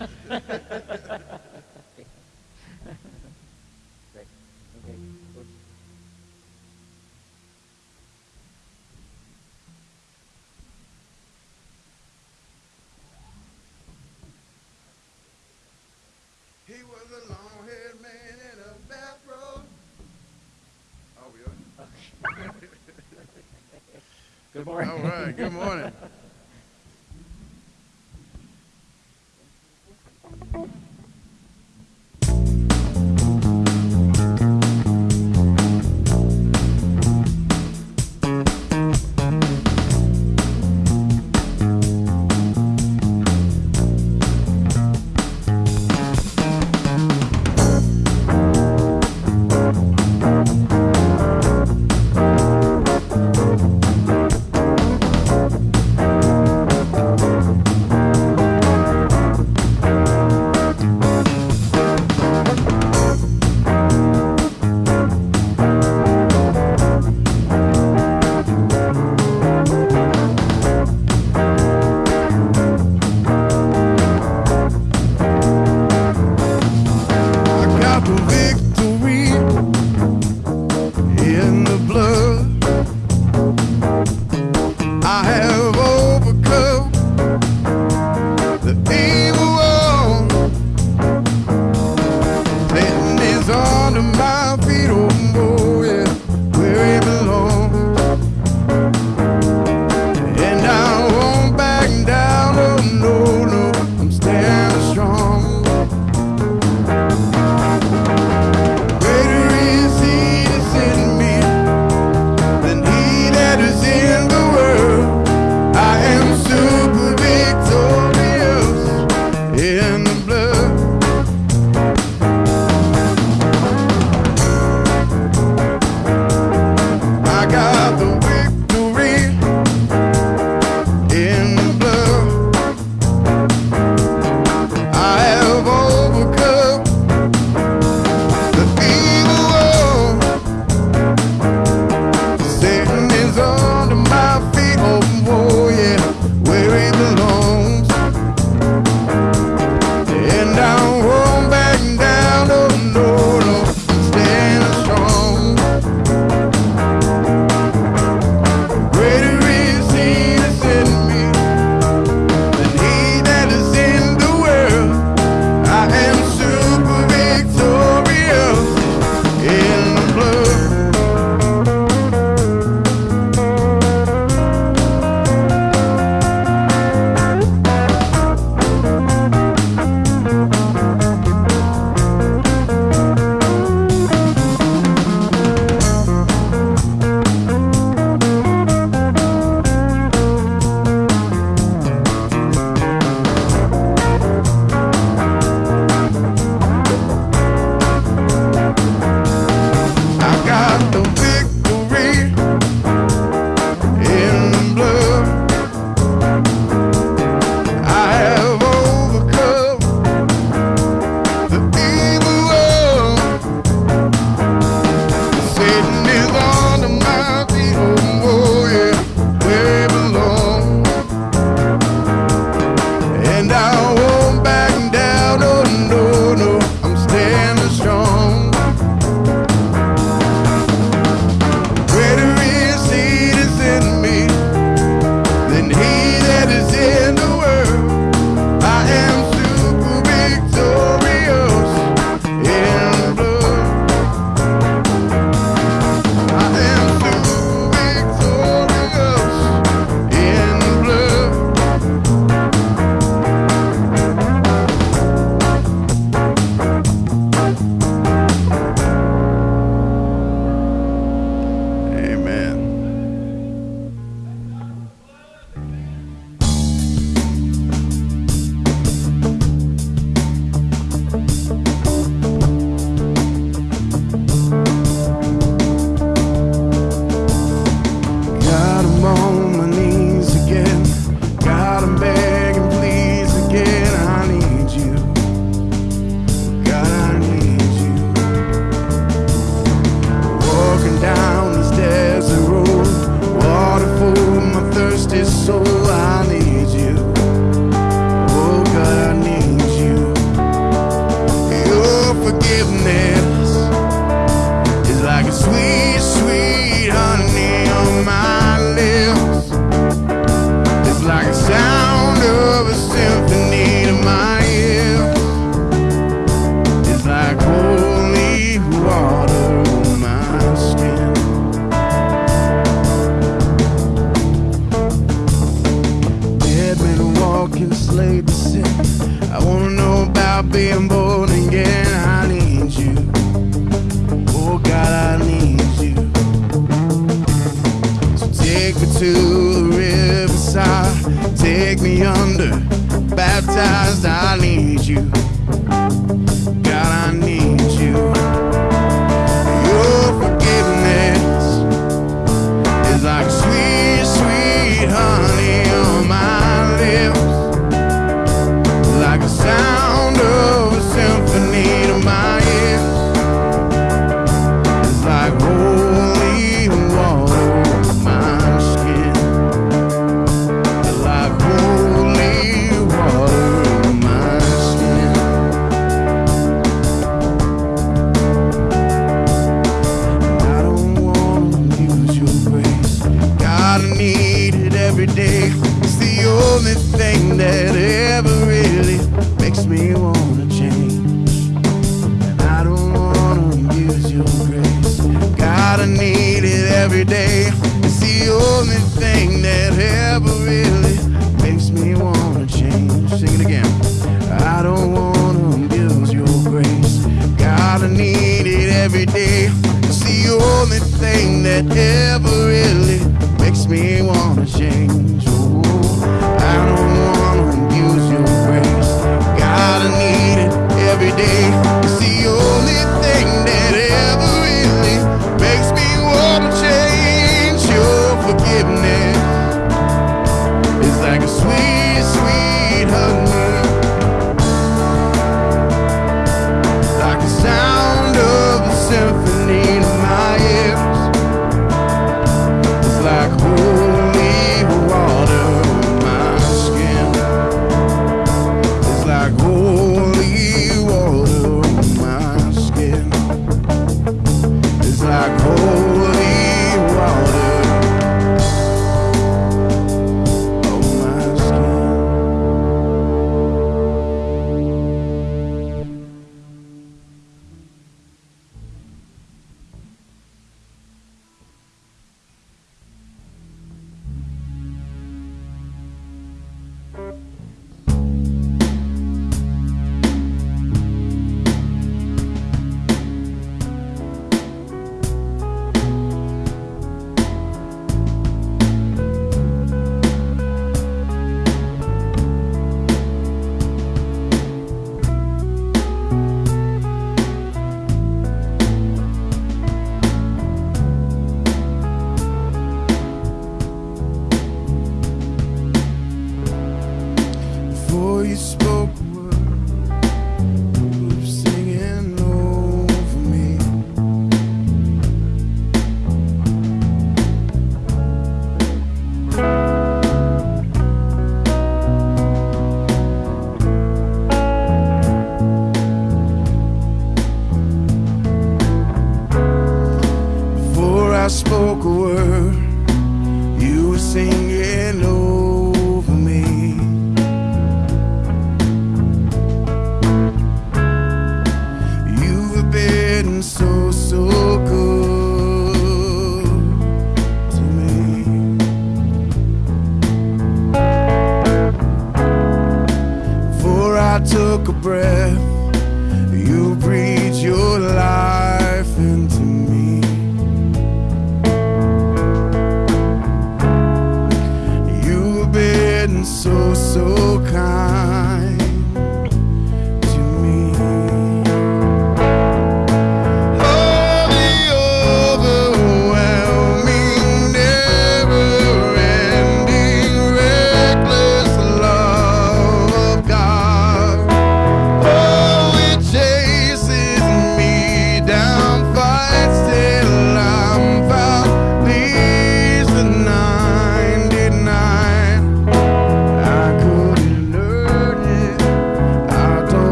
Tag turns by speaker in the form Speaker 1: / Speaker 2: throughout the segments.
Speaker 1: He was a long-haired man in a bathrobe. Oh, we are?
Speaker 2: Good morning.
Speaker 1: All right, good morning.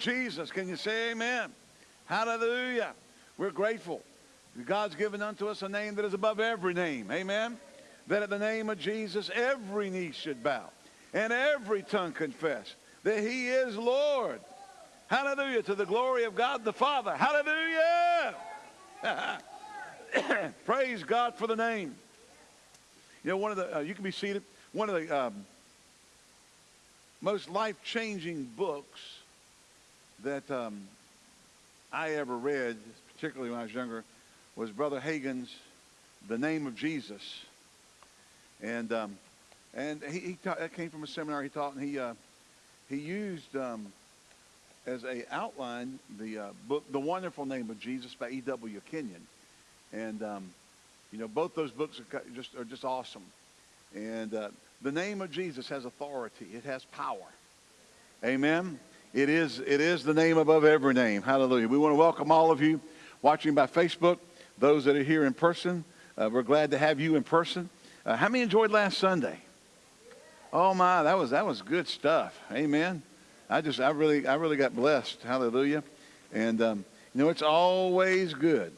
Speaker 3: Jesus. Can you say amen? Hallelujah. We're grateful. God's given unto us a name that is above every name. Amen. That at the name of Jesus, every knee should bow and every tongue confess that he is Lord. Hallelujah. To the glory of God the Father. Hallelujah. Praise God for the name. You know, one of the, uh, you can be seated. One of the um, most life-changing books that um, I ever read, particularly when I was younger, was Brother Hagin's The Name of Jesus. And um, and he, he taught, that came from a seminar he taught, and he uh, he used um, as a outline the uh, book, The Wonderful Name of Jesus by E.W. Kenyon. And um, you know, both those books are just are just awesome. And uh, the name of Jesus has authority. It has power. Amen. It is, it is the name above every name. Hallelujah. We want to welcome all of you watching by Facebook, those that are here in person. Uh, we're glad to have you in person. Uh, how many enjoyed last Sunday? Oh my, that was that was good stuff. Amen. I just I really I really got blessed. Hallelujah. And um, you know it's always good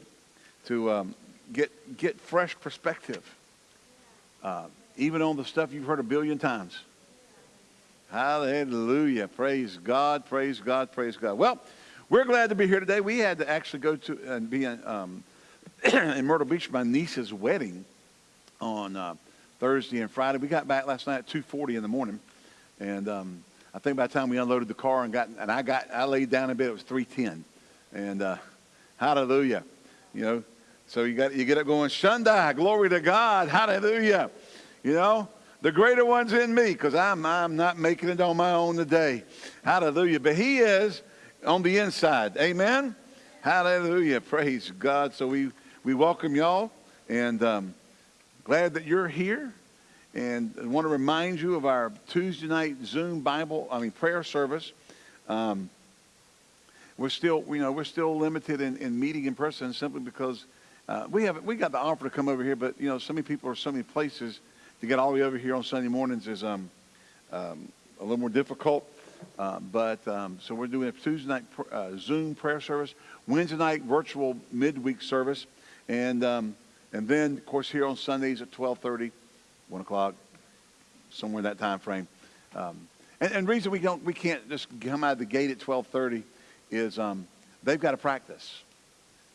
Speaker 3: to um, get get fresh perspective, uh, even on the stuff you've heard a billion times. Hallelujah. Praise God. Praise God. Praise God. Well, we're glad to be here today. We had to actually go to and be in, um, in Myrtle Beach my niece's wedding on uh, Thursday and Friday. We got back last night at 2:40 in the morning, and um, I think by the time we unloaded the car and got and I got I laid down in bed, it was 3:10, and uh, Hallelujah. You know, so you got you get up going Sunday, glory to God, Hallelujah. You know, the greater one's in me because I'm, I'm not making it on my own today. Hallelujah. But he is on the inside. Amen. Hallelujah. Praise God. So we, we welcome y'all and um, glad that you're here. And I want to remind you of our Tuesday night Zoom Bible, I mean, prayer service. Um, we're still, you know, we're still limited in, in meeting in person simply because uh, we have we got the offer to come over here, but you know, so many people are so many places to get all the way over here on Sunday mornings is um, um, a little more difficult. Uh, but um, so we're doing a Tuesday night uh, Zoom prayer service, Wednesday night virtual midweek service, and um, and then of course here on Sundays at 12:30, 1 o'clock, somewhere in that time frame. Um, and, and reason we don't we can't just come out of the gate at 12:30 is um, they've got to practice,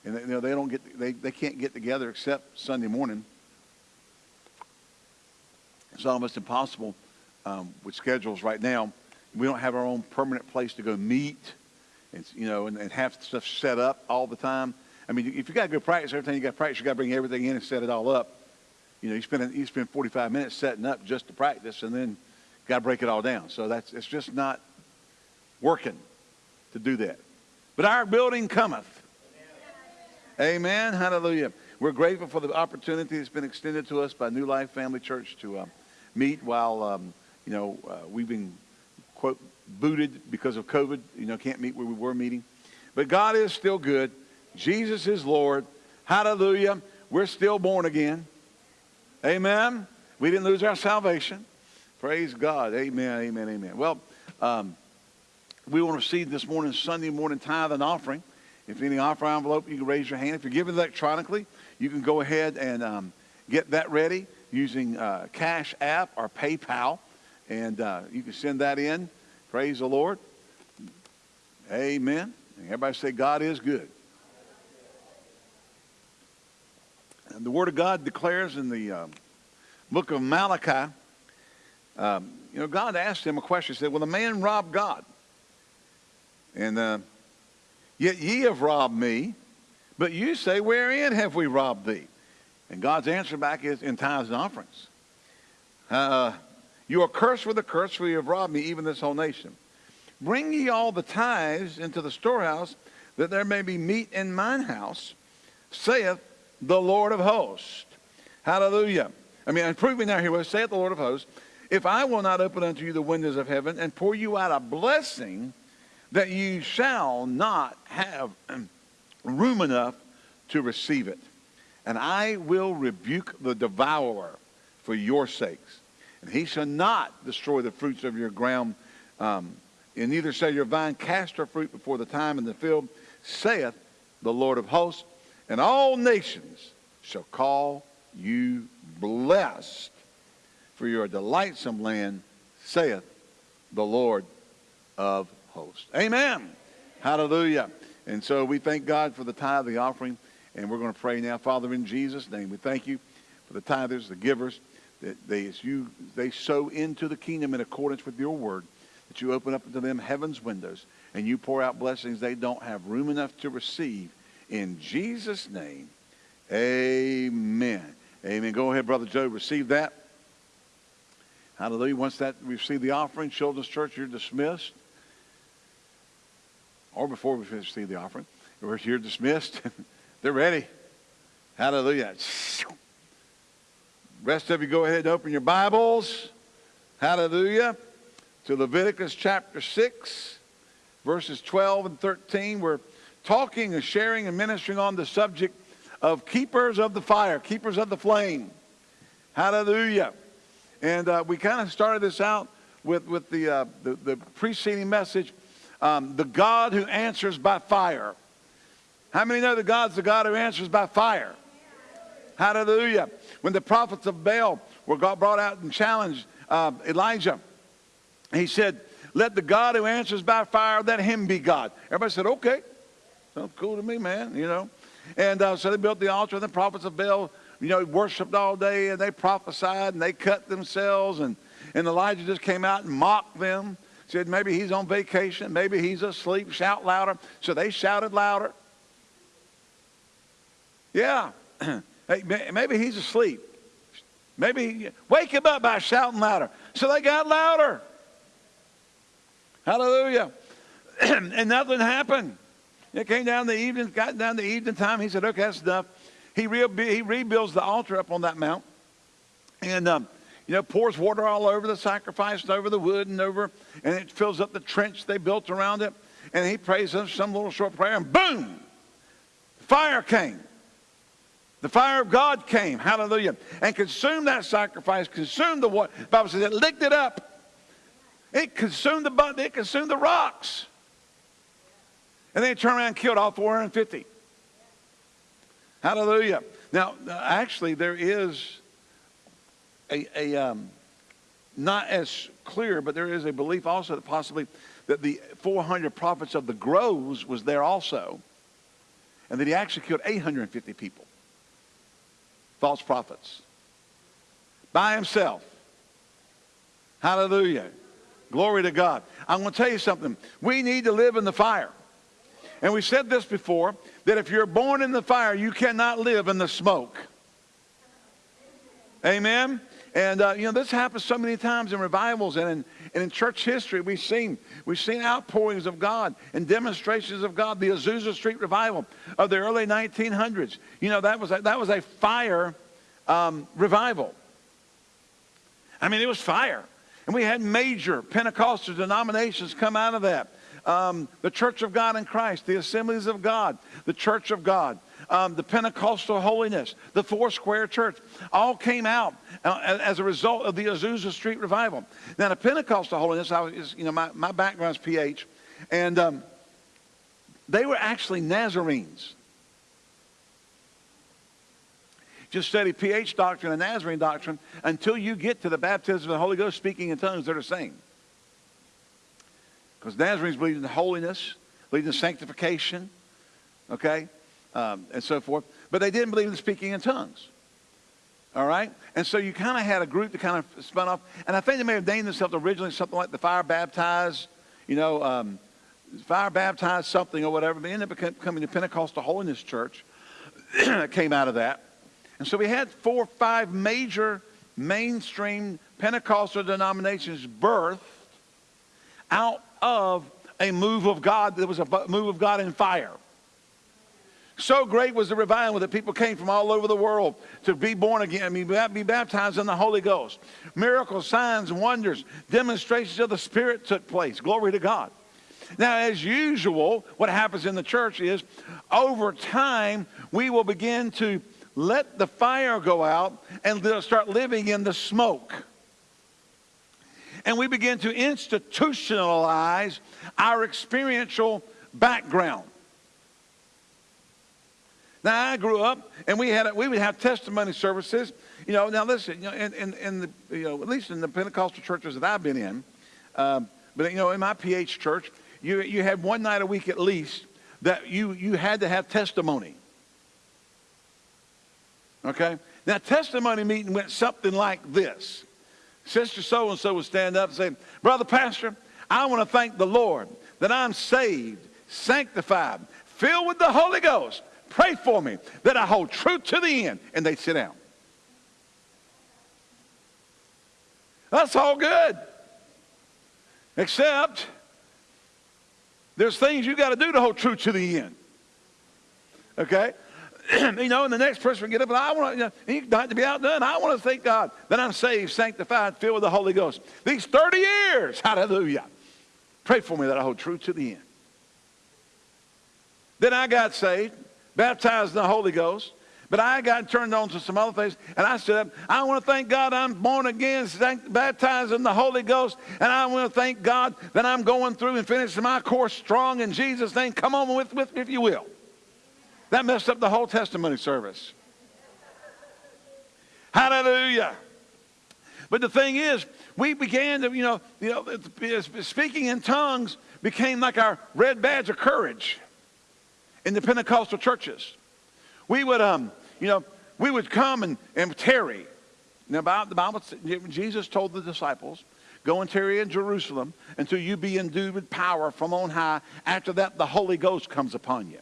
Speaker 3: and they, you know they don't get they, they can't get together except Sunday morning it's almost impossible um, with schedules right now. We don't have our own permanent place to go meet, and you know, and, and have stuff set up all the time. I mean, if you got to go practice every time you got to practice, you got to bring everything in and set it all up. You know, you spend you spend 45 minutes setting up just to practice, and then got to break it all down. So that's it's just not working to do that. But our building cometh. Amen. Hallelujah. We're grateful for the opportunity that's been extended to us by New Life Family Church to um, meet while, um, you know, uh, we've been, quote, booted because of COVID. You know, can't meet where we were meeting. But God is still good. Jesus is Lord. Hallelujah. We're still born again. Amen. We didn't lose our salvation. Praise God. Amen, amen, amen. Well, um, we want to receive this morning, Sunday morning tithe and offering. If any offer envelope, you can raise your hand. If you're giving electronically, you can go ahead and um, get that ready using uh, Cash App or PayPal, and uh, you can send that in. Praise the Lord. Amen. And everybody say, God is good. And the Word of God declares in the um, book of Malachi, um, you know, God asked him a question. He said, Will a man rob God? And uh, yet ye have robbed me. But you say, Wherein have we robbed thee? And God's answer back is in tithes and offerings. Uh, you are cursed with a curse, for you have robbed me, even this whole nation. Bring ye all the tithes into the storehouse, that there may be meat in mine house, saith the Lord of hosts. Hallelujah. I mean, prove me now here, saith the Lord of hosts, if I will not open unto you the windows of heaven and pour you out a blessing, that you shall not have room enough to receive it. And I will rebuke the devourer for your sakes. And he shall not destroy the fruits of your ground Um, and neither shall your vine cast her fruit before the time in the field, saith the Lord of hosts. And all nations shall call you blessed, for you are a delightsome land, saith the Lord of hosts. Amen. Hallelujah. And so we thank God for the tithe, the offering, and we're going to pray now. Father, in Jesus' name, we thank you for the tithers, the givers, that they, as you, they sow into the kingdom in accordance with your word, that you open up to them heaven's windows, and you pour out blessings they don't have room enough to receive. In Jesus' name, amen. Amen. Go ahead, Brother Joe, receive that. Hallelujah. Once that we receive the offering, Children's Church, you're dismissed. Or before we receive the offering, you're dismissed. They're ready. Hallelujah. Rest of you go ahead and open your Bibles. Hallelujah. To Leviticus chapter 6, verses 12 and 13. We're talking and sharing and ministering on the subject of keepers of the fire, keepers of the flame. Hallelujah. And uh, we kind of started this out with, with the, uh, the, the, preceding message, um, the God who answers by fire. How many know that God's the God who answers by fire? Hallelujah. When the prophets of Baal were brought out and challenged uh, Elijah, he said, let the God who answers by fire, let him be God. Everybody said, okay. Sounds cool to me, man, you know. And uh, so they built the altar, and the prophets of Baal, you know, worshiped all day, and they prophesied, and they cut themselves, and, and Elijah just came out and mocked them. Said, maybe he's on vacation, maybe he's asleep, shout louder. So they shouted louder. Yeah. hey, maybe he's asleep. Maybe, wake him up by shouting louder. So they got louder. Hallelujah. and nothing happened. It came down the evening, got down the evening time. He said, okay, that's enough. He, re- he rebuilds the altar up on that mount. And, um, you know, pours water all over the sacrifice and over the wood and over, and it fills up the trench they built around it. And he prays some little short prayer, and boom, fire came. The fire of God came, hallelujah, and consumed that sacrifice, consumed the water. The Bible says it licked it up. It consumed the it consumed the rocks. And then it turned around and killed all 450. Hallelujah. Now, actually, there is a, a um, not as clear, but there is a belief also that possibly that the 400 prophets of the groves was there also, and that he actually killed 850 people false prophets by himself. Hallelujah. Glory to God. I'm going to tell you something. We need to live in the fire. And we said this before, that if you're born in the fire, you cannot live in the smoke. Amen? And, uh, you know, this happens so many times in revivals and in, and in church history. We've seen, we've seen outpourings of God and demonstrations of God. The Azusa Street revival of the early 1900s. You know, that was a, that was a fire um, revival. I mean, it was fire. And we had major Pentecostal denominations come out of that. Um, the Church of God in Christ, the Assemblies of God, the Church of God um, the Pentecostal holiness, the Four Square Church, all came out uh, as a result of the Azusa Street revival. Now, the Pentecostal holiness, I was, you know, my, my background's PH, and um, they were actually Nazarenes. Just study PH doctrine and Nazarene doctrine until you get to the baptism of the Holy Ghost speaking in tongues, they're the same. Because Nazarenes believe in holiness, believe in sanctification, okay? Um, and so forth. But they didn't believe in speaking in tongues. All right? And so you kind of had a group that kind of spun off. And I think they may have named themselves originally something like the Fire Baptized, you know, um, Fire Baptized something or whatever. They ended up becoming the Pentecostal Holiness Church that came out of that. And so we had four or five major mainstream Pentecostal denominations birthed out of a move of God. There was a move of God in fire. So great was the revival that people came from all over the world to be born again, be baptized in the Holy Ghost. Miracles, signs, wonders, demonstrations of the Spirit took place. Glory to God. Now, as usual, what happens in the church is over time, we will begin to let the fire go out and start living in the smoke. and we begin to institutionalize our experiential background. Now I grew up, and we had a, we would have testimony services. You know, now listen, you know, in, in, in the you know at least in the Pentecostal churches that I've been in, um, but you know in my PH church, you you had one night a week at least that you you had to have testimony. Okay, now testimony meeting went something like this: Sister so and so would stand up and say, "Brother Pastor, I want to thank the Lord that I'm saved, sanctified, filled with the Holy Ghost." Pray for me that I hold true to the end. And they sit down. That's all good. Except there's things you got to do to hold true to the end. Okay? you know, and the next person will get up and I want to, you know, to be outdone. I want to thank God that I'm saved, sanctified, filled with the Holy Ghost. These 30 years, hallelujah. Pray for me that I hold true to the end. Then I got saved baptized in the Holy Ghost. But I got turned on to some other things, and I said, I want to thank God I'm born again, baptized in the Holy Ghost, and I want to thank God that I'm going through and finishing my course strong in Jesus' name. Come on with, with me if you will. That messed up the whole testimony service. Hallelujah. But the thing is, we began to, you know, you know, speaking in tongues became like our red badge of courage in the Pentecostal churches. We would, um, you know, we would come and, and tarry. Now, the Bible, Jesus told the disciples, go and tarry in Jerusalem until you be endued with power from on high. After that, the Holy Ghost comes upon you.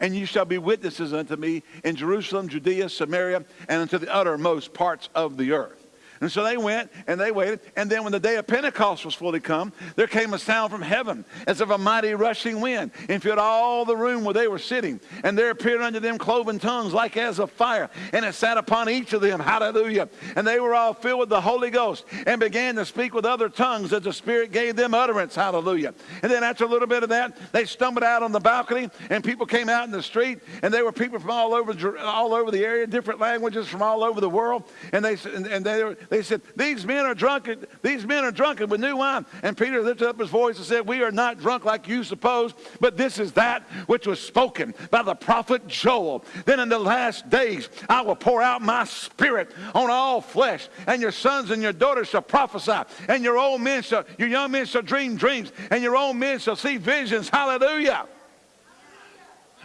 Speaker 3: And you shall be witnesses unto me in Jerusalem, Judea, Samaria, and unto the uttermost parts of the earth. And so they went and they waited. And then when the day of Pentecost was fully come, there came a sound from heaven as of a mighty rushing wind and filled all the room where they were sitting. And there appeared unto them cloven tongues like as of fire. And it sat upon each of them. Hallelujah. And they were all filled with the Holy Ghost and began to speak with other tongues as the Spirit gave them utterance. Hallelujah. And then after a little bit of that, they stumbled out on the balcony and people came out in the street and they were people from all over, all over the area, different languages from all over the world. And they, and they were, they said, These men are drunken, these men are drunken with new wine. And Peter lifted up his voice and said, We are not drunk like you suppose, but this is that which was spoken by the prophet Joel. Then in the last days I will pour out my spirit on all flesh, and your sons and your daughters shall prophesy, and your old men shall, your young men shall dream dreams, and your old men shall see visions. Hallelujah.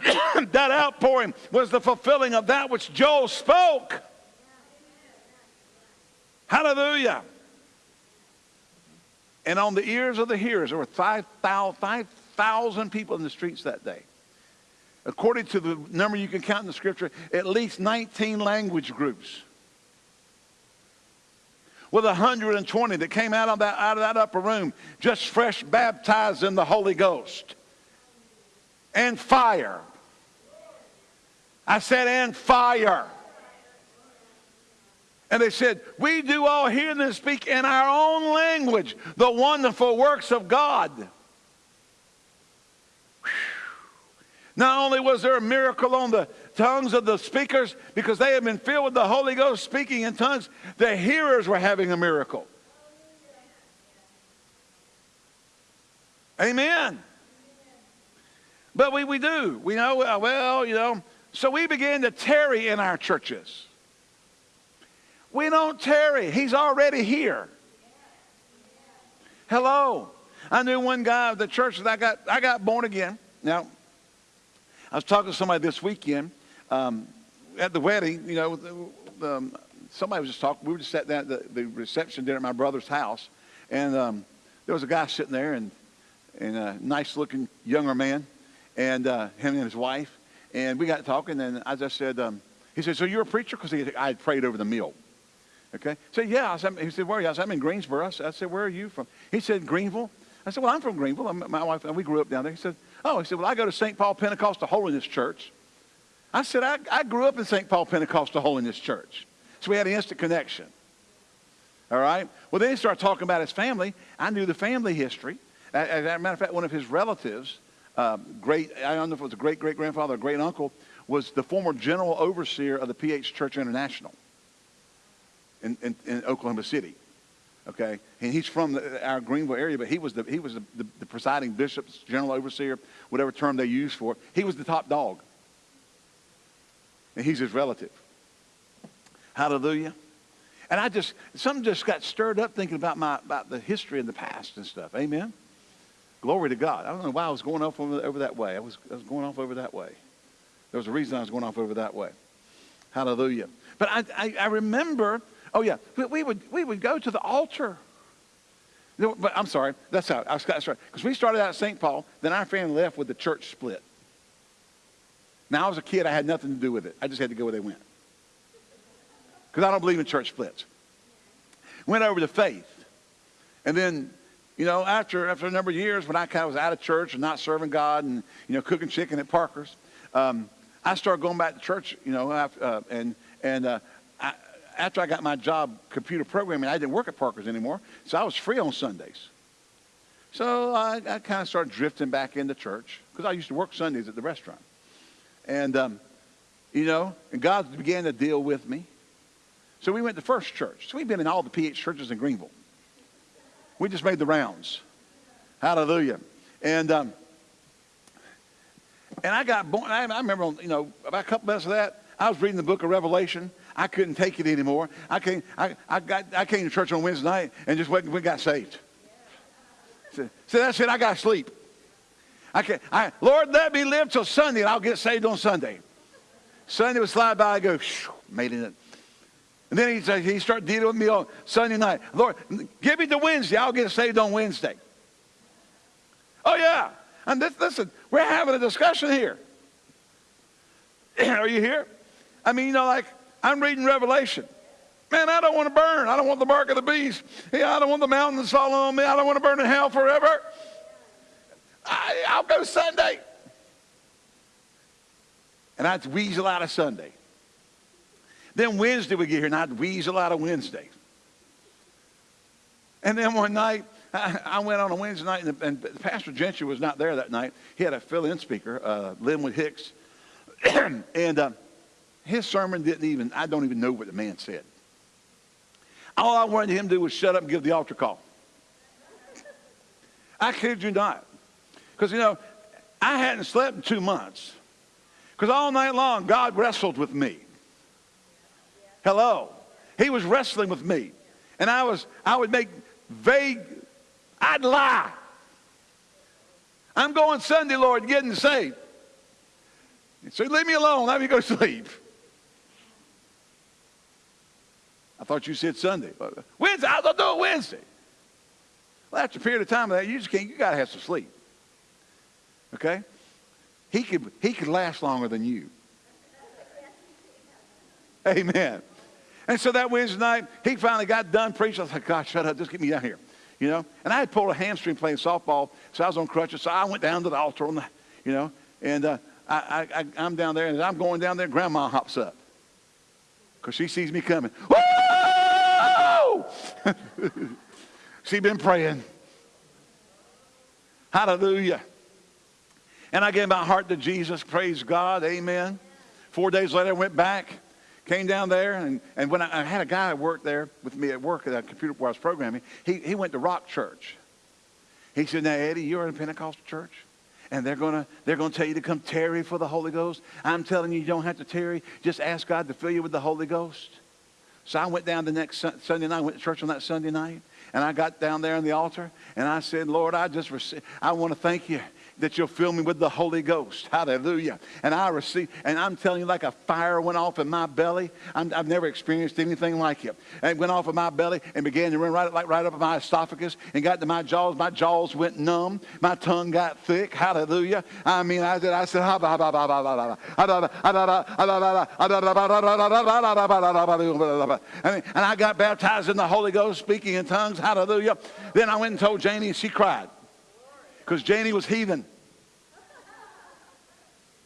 Speaker 3: that outpouring was the fulfilling of that which Joel spoke. Hallelujah. And on the ears of the hearers, there were 5,000 5, people in the streets that day. According to the number you can count in the scripture, at least 19 language groups. With 120 that came out of that, out of that upper room, just fresh baptized in the Holy Ghost. And fire. I said, and fire. And they said, We do all hear them speak in our own language the wonderful works of God. Not only was there a miracle on the tongues of the speakers because they had been filled with the Holy Ghost speaking in tongues, the hearers were having a miracle. Amen. But we, we do. We know, uh, well, you know, so we began to tarry in our churches. We don't tarry. He's already here. Hello. I knew one guy at the church that I got, I got born again. Now, I was talking to somebody this weekend um, at the wedding. You know, the, um, somebody was just talking. We were just at the, the reception dinner at my brother's house, and um, there was a guy sitting there, and, and a nice-looking younger man, and uh, him and his wife, and we got talking, and I just said, um, he said, "So you're a preacher?" Because I had prayed over the meal. Okay. Said, yeah. I said, he said, where are you? I said, I'm in Greensboro. I said, I said, where are you from? He said, Greenville. I said, well, I'm from Greenville. I'm, my wife and we grew up down there. He said, oh, he said, well, I go to St. Paul Pentecostal Holiness Church. I said, I, I grew up in St. Paul Pentecostal Holiness Church. So we had an instant connection. All right. Well, then he started talking about his family. I knew the family history. As a matter of fact, one of his relatives, um, great, I don't know if it was a great great grandfather or great uncle, was the former general overseer of the PH Church International in, in, in Oklahoma City. Okay, and he's from the, our Greenville area, but he was the he was the, the, the presiding bishop, general overseer, whatever term they use for. it. He was the top dog, and he's his relative. Hallelujah. And I just something just got stirred up thinking about my about the history and the past and stuff. Amen. Glory to God. I don't know why I was going off over, over that way. I was, I was going off over that way. There was a reason I was going off over that way. Hallelujah. But I, I, I remember, oh yeah, we, would, we would go to the altar. But I'm sorry, that's how, I was, that's right. Because we started out at St. Paul, then our family left with the church split. Now, I was a kid, I had nothing to do with it. I just had to go where they went. Because I don't believe in church splits. Went over to faith. And then, you know, after, after a number of years, when I kind of was out of church and not serving God and, you know, cooking chicken at Parker's, um, I started going back to church, you know, uh, and, and uh, after I got my job computer programming, I didn't work at Parker's anymore, so I was free on Sundays. So I, I kind of started drifting back into church because I used to work Sundays at the restaurant. And, um, you know, and God began to deal with me. So we went to First Church. So we've been in all the PH churches in Greenville. We just made the rounds. Hallelujah. And um, and I got born. I, I remember, you know, about a couple months of that, I was reading the book of Revelation. I couldn't take it anymore. I came, I, I, got, I came to church on Wednesday night and just went, we got saved. So, that's it. I got to sleep. I can, I, Lord, let me live till Sunday and I'll get saved on Sunday. Sunday would slide by. I go, made it. And then he, he started dealing with me on Sunday night. Lord, give me the Wednesday. I'll get saved on Wednesday. Oh, yeah. And this, listen, we're having a discussion here. Are you here? I mean, you know, like I'm reading Revelation. Man, I don't want to burn. I don't want the mark of the beast. Yeah, I don't want the mountains falling on me. I don't want to burn in hell forever. I, I'll go Sunday. And I'd weasel out of Sunday. Then Wednesday we get here, and I'd weasel out of Wednesday. And then one night, I, went on a Wednesday night, and, and Pastor Gentry was not there that night. He had a fill-in speaker, uh, Linwood Hicks, and uh, his sermon didn't even, I don't even know what the man said. All I wanted him to do was shut up and give the altar call. I kid you not. Because, you know, I hadn't slept in two months. Because all night long, God wrestled with me. Hello. He was wrestling with me. And I was, I would make vague, I'd lie. I'm going Sunday, Lord, getting saved. So leave me alone. Let me go sleep. I thought you said Sunday. Wednesday, I'll do it Wednesday. Well, after a period of time of that, you just can't, you got to have some sleep. Okay? He could, he could last longer than you. Amen. And so that Wednesday night, he finally got done preaching. I was like, God, shut up. Just get me down here. You know? And I had pulled a hamstring playing softball, so I was on crutches. So I went down to the altar on the, you know, and uh, I, I, I'm down there, and I'm going down there, Grandma hops up. Because she sees me coming. She been praying. Hallelujah. And I gave my heart to Jesus. Praise God. Amen. Four days later, I went back, came down there, and, and when I, I had a guy that worked there with me at work at a computer where I was programming, he, he went to Rock Church. He said, Now, Eddie, you're in a Pentecostal church? and they're going to they're going to tell you to come tarry for the Holy Ghost. I'm telling you, you don't have to tarry. Just ask God to fill you with the Holy Ghost. So I went down the next Sunday night. I went to church on that Sunday night, and I got down there on the altar, and I said, Lord, I just I want to thank you that you'll fill me with the Holy Ghost. Hallelujah. And I received, and I'm telling you, like a fire went off in my belly. i have never experienced anything like it. And it went off in my belly and began to run right, like, right up my esophagus and got to my jaws. My jaws went numb. My tongue got thick. Hallelujah. I mean, I said, I said, and I got baptized in the Holy Ghost, speaking in tongues. Hallelujah. Then I went and told Janie, and she cried because Janie was heathen.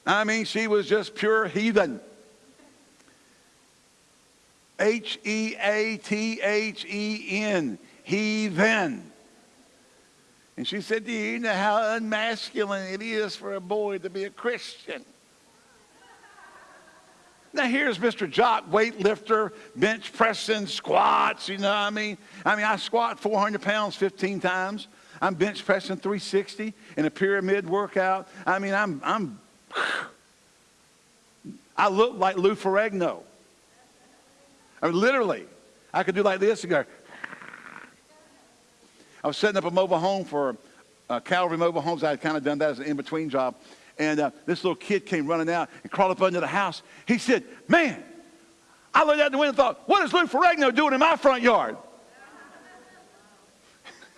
Speaker 3: I mean, she was just pure heathen. H E A T H E N, heathen. And she said, Do you know how unmasculine it is for a boy to be a Christian? Now here's Mr. Jock, weightlifter, bench pressing, squats, you know what I mean? I mean, I squat 400 pounds 15 times. I'm bench pressing 360 in a pyramid workout. I mean, I'm, I'm, I look like Lou Ferrigno. I mean, literally, I could do like this and go. I was setting up a mobile home for uh, Calvary Mobile Homes. I had kind of done that as an in-between job. And uh, this little kid came running out and crawled up under the house. He said, man, I looked out the window and thought, what is Lou Ferrigno doing in my front yard?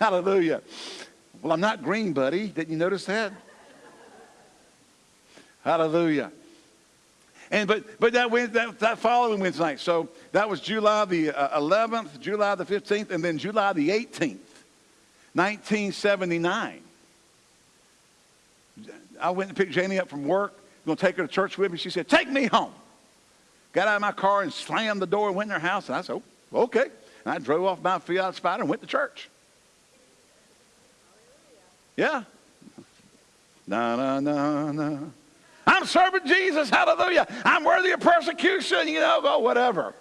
Speaker 3: Hallelujah. Well, I'm not green, buddy. Didn't you notice that? Hallelujah. And but but that, that that following Wednesday night. So that was July the uh, 11th, July the 15th, and then July the 18th, 1979. I went and picked Janie up from work. I'm Going to take her to church with me. She said, "Take me home." Got out of my car and slammed the door and went in her house. And I said, oh, "Okay." And I drove off my Fiat Spider and went to church. Yeah. Na na na na. I'm serving Jesus. Hallelujah. I'm worthy of persecution. You know, go whatever.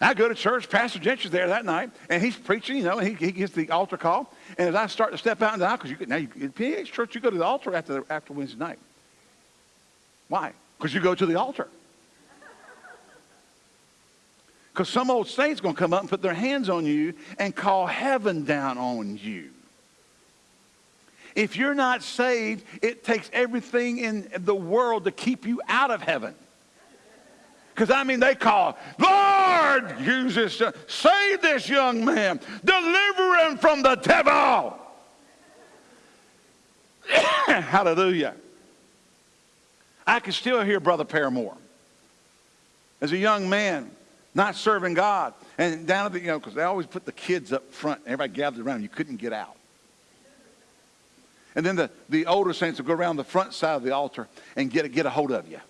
Speaker 3: I go to church. Pastor Gentry's there that night, and he's preaching. You know, and he, he gets the altar call. And as I start to step out in the aisle, because you now you, in PH church, you go to the altar after after Wednesday night. Why? Because you go to the altar. Because some old saint's going to come up and put their hands on you and call heaven down on you. If you're not saved, it takes everything in the world to keep you out of heaven. Because I mean, they call, Lord, use this, uh, save this young man, deliver him from the devil. Hallelujah. I can still hear Brother Paramore. As a young man, not serving God. And down at the, you know, because they always put the kids up front. Everybody gathered around. You couldn't get out. And then the, the older saints would go around the front side of the altar and get get a hold of you.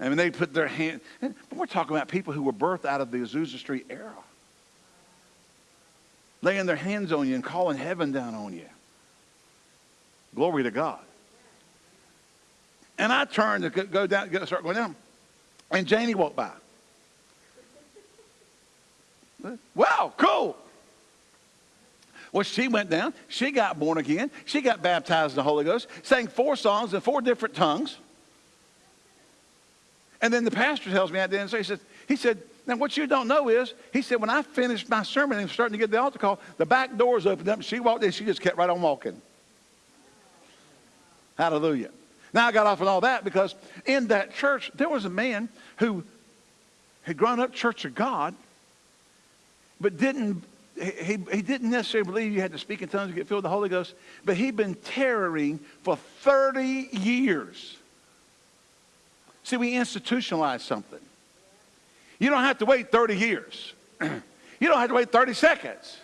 Speaker 3: I mean, they put their hand. But we're talking about people who were birthed out of the Azusa Street era, laying their hands on you and calling heaven down on you. Glory to God. And I turned to go down, start going down. And Janie walked by. Wow, cool. Well, she went down. She got born again. She got baptized in the Holy Ghost, sang four songs in four different tongues. And then the pastor tells me at the end, so he said, he said, now what you don't know is, he said, when I finished my sermon and starting to get the altar call, the back doors opened up and she walked in. She just kept right on walking. Hallelujah. Now I got off on all that because in that church, there was a man who had grown up Church of God, but didn't he, he didn't necessarily believe you had to speak in tongues to get filled with the Holy Ghost, but he'd been tarrying for 30 years. See, we institutionalize something. You don't have to wait 30 years. you don't have to wait 30 seconds.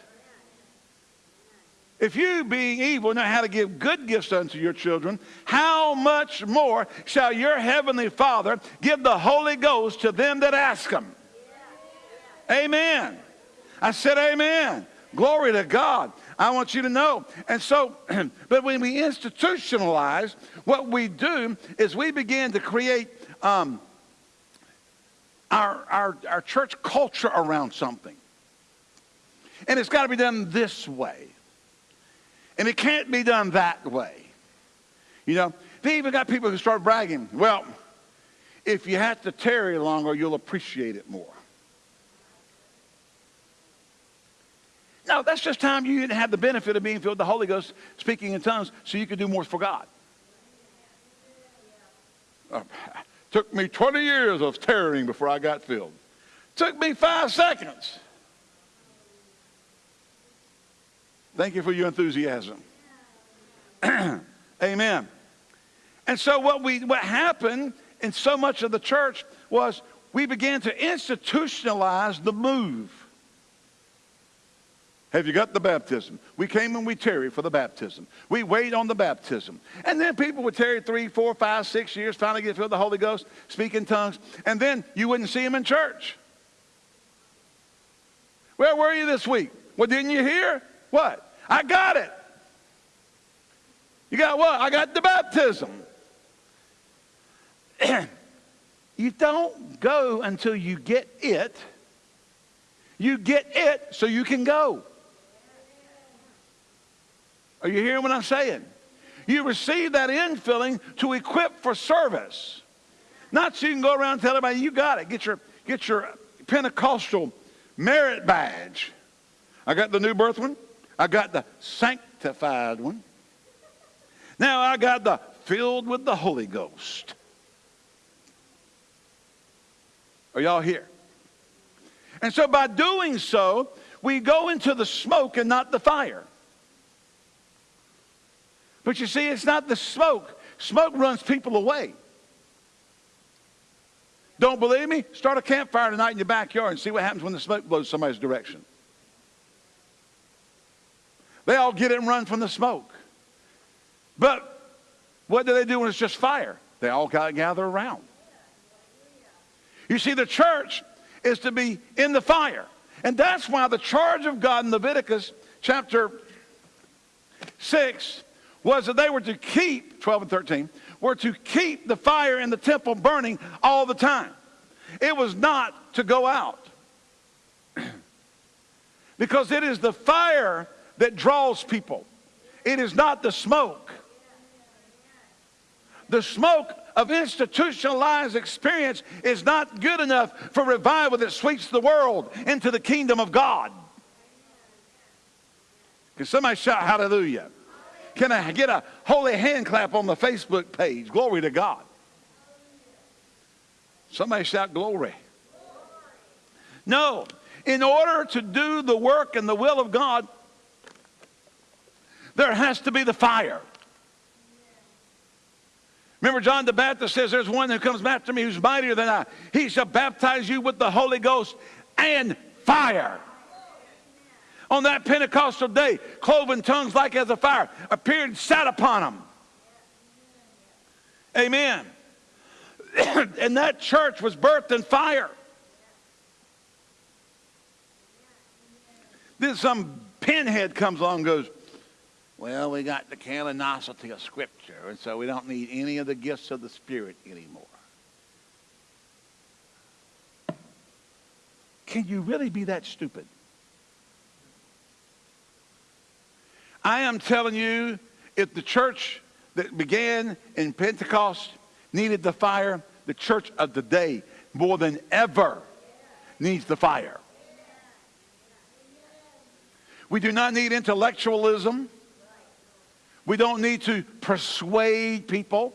Speaker 3: If you, being evil, know how to give good gifts unto your children, how much more shall your heavenly Father give the Holy Ghost to them that ask him? Amen. I said, Amen. Glory to God. I want you to know. And so, but when we institutionalize, what we do is we begin to create um, our, our, our church culture around something. And it's got to be done this way. And it can't be done that way. You know, they even got people who start bragging, well, if you have to tarry longer, you'll appreciate it more. No, that's just time you didn't have the benefit of being filled with the Holy Ghost, speaking in tongues, so you could do more for God. Uh, took me 20 years of tarrying before I got filled. Took me five seconds. Thank you for your enthusiasm. Amen. And so what we what happened in so much of the church was we began to institutionalize the move. Have you got the baptism? We came and we tarry for the baptism. We wait on the baptism. And then people would tarry three, four, five, six years, finally get filled with the Holy Ghost, speak in tongues, and then you wouldn't see them in church. Where were you this week? Well, didn't you hear? What? I got it. You got what? I got the baptism. you don't go until you get it. You get it so you can go. Are you hearing what I'm saying? You receive that infilling to equip for service. Not so you can go around and tell everybody you got it. Get your, get your Pentecostal merit badge. I got the new birth one. I got the sanctified one. Now I got the filled with the Holy Ghost. Are y'all here? And so by doing so, we go into the smoke and not the fire. But you see, it's not the smoke. Smoke runs people away. Don't believe me? Start a campfire tonight in your backyard and see what happens when the smoke blows somebody's direction. They all get it and run from the smoke. But what do they do when it's just fire? They all got to gather around. You see, the church is to be in the fire. And that's why the charge of God in Leviticus chapter 6 was that they were to keep, 12 and 13, were to keep the fire in the temple burning all the time. It was not to go out. because it is the fire that draws people. It is not the smoke. The smoke of institutionalized experience is not good enough for revival that sweeps the world into the kingdom of God. Can somebody shout hallelujah? Can I get a holy hand clap on the Facebook page? Glory to God. Somebody shout glory. No, in order to do the work and the will of God, there has to be the fire. Remember, John the Baptist says, There's one who comes after me who's mightier than I. He shall baptize you with the Holy Ghost and fire. On that Pentecostal day, cloven tongues like as a fire appeared and sat upon them. Amen. and that church was birthed in fire. Then some pinhead comes along and goes, well, we got the canonicity of Scripture, and so we don't need any of the gifts of the Spirit anymore. Can you really be that stupid? I am telling you, if the church that began in Pentecost needed the fire, the church of today, more than ever, needs the fire. We do not need intellectualism. We don't need to persuade people.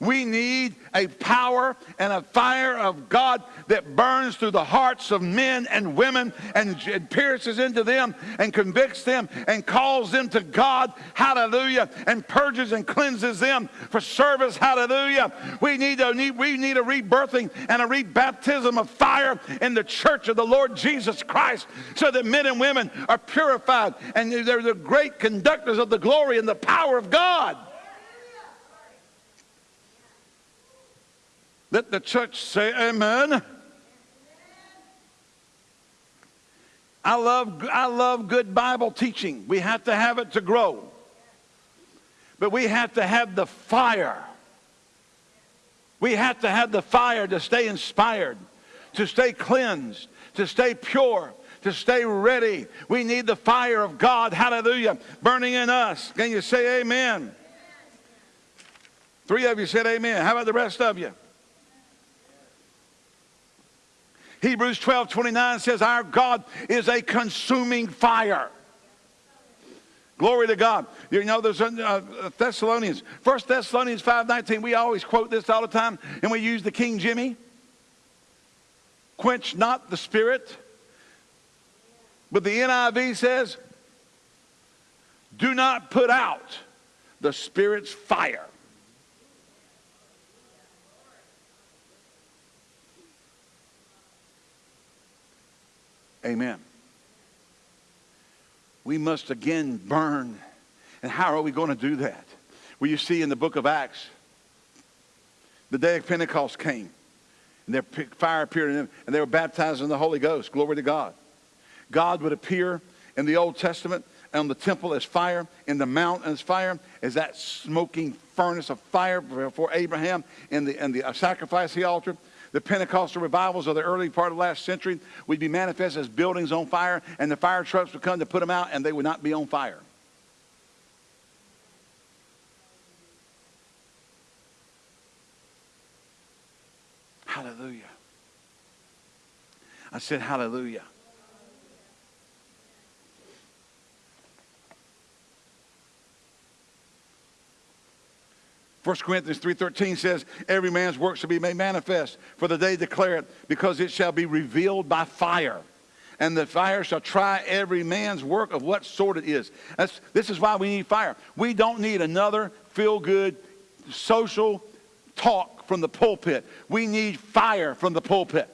Speaker 3: We need a power and a fire of God that burns through the hearts of men and women and pierces into them and convicts them and calls them to God, hallelujah, and purges and cleanses them for service, hallelujah. We need a, need we need a rebirthing and a rebaptism of fire in the church of the Lord Jesus Christ so that men and women are purified and they're the great conductors of the glory and the power of God. Let the church say amen. I love, I love good Bible teaching. We have to have it to grow. But we have to have the fire. We have to have the fire to stay inspired, to stay cleansed, to stay pure, to stay ready. We need the fire of God, hallelujah, burning in us. Can you say amen? Three of you said amen. How about the rest of you? Hebrews 12 29 says, Our God is a consuming fire. Glory to God. You know, there's uh, Thessalonians, 1 Thessalonians 5.19, we always quote this all the time, and we use the King Jimmy. Quench not the spirit. But the NIV says, do not put out the spirit's fire. Amen. We must again burn. And how are we going to do that? Well, you see in the book of Acts, the day of Pentecost came, and their fire appeared in them, and they were baptized in the Holy Ghost. Glory to God. God would appear in the Old Testament on the temple as fire, in the mountain as fire, as that smoking furnace of fire before Abraham in the, in the uh, sacrifice altar. The Pentecostal revivals of the early part of last century would be manifest as buildings on fire, and the fire trucks would come to put them out, and they would not be on fire. Hallelujah. I said, Hallelujah. 1 Corinthians 3.13 says, Every man's work shall be made manifest, for the day declare it, because it shall be revealed by fire. And the fire shall try every man's work of what sort it is. That's, this is why we need fire. We don't need another feel-good social talk from the pulpit. We need fire from the pulpit.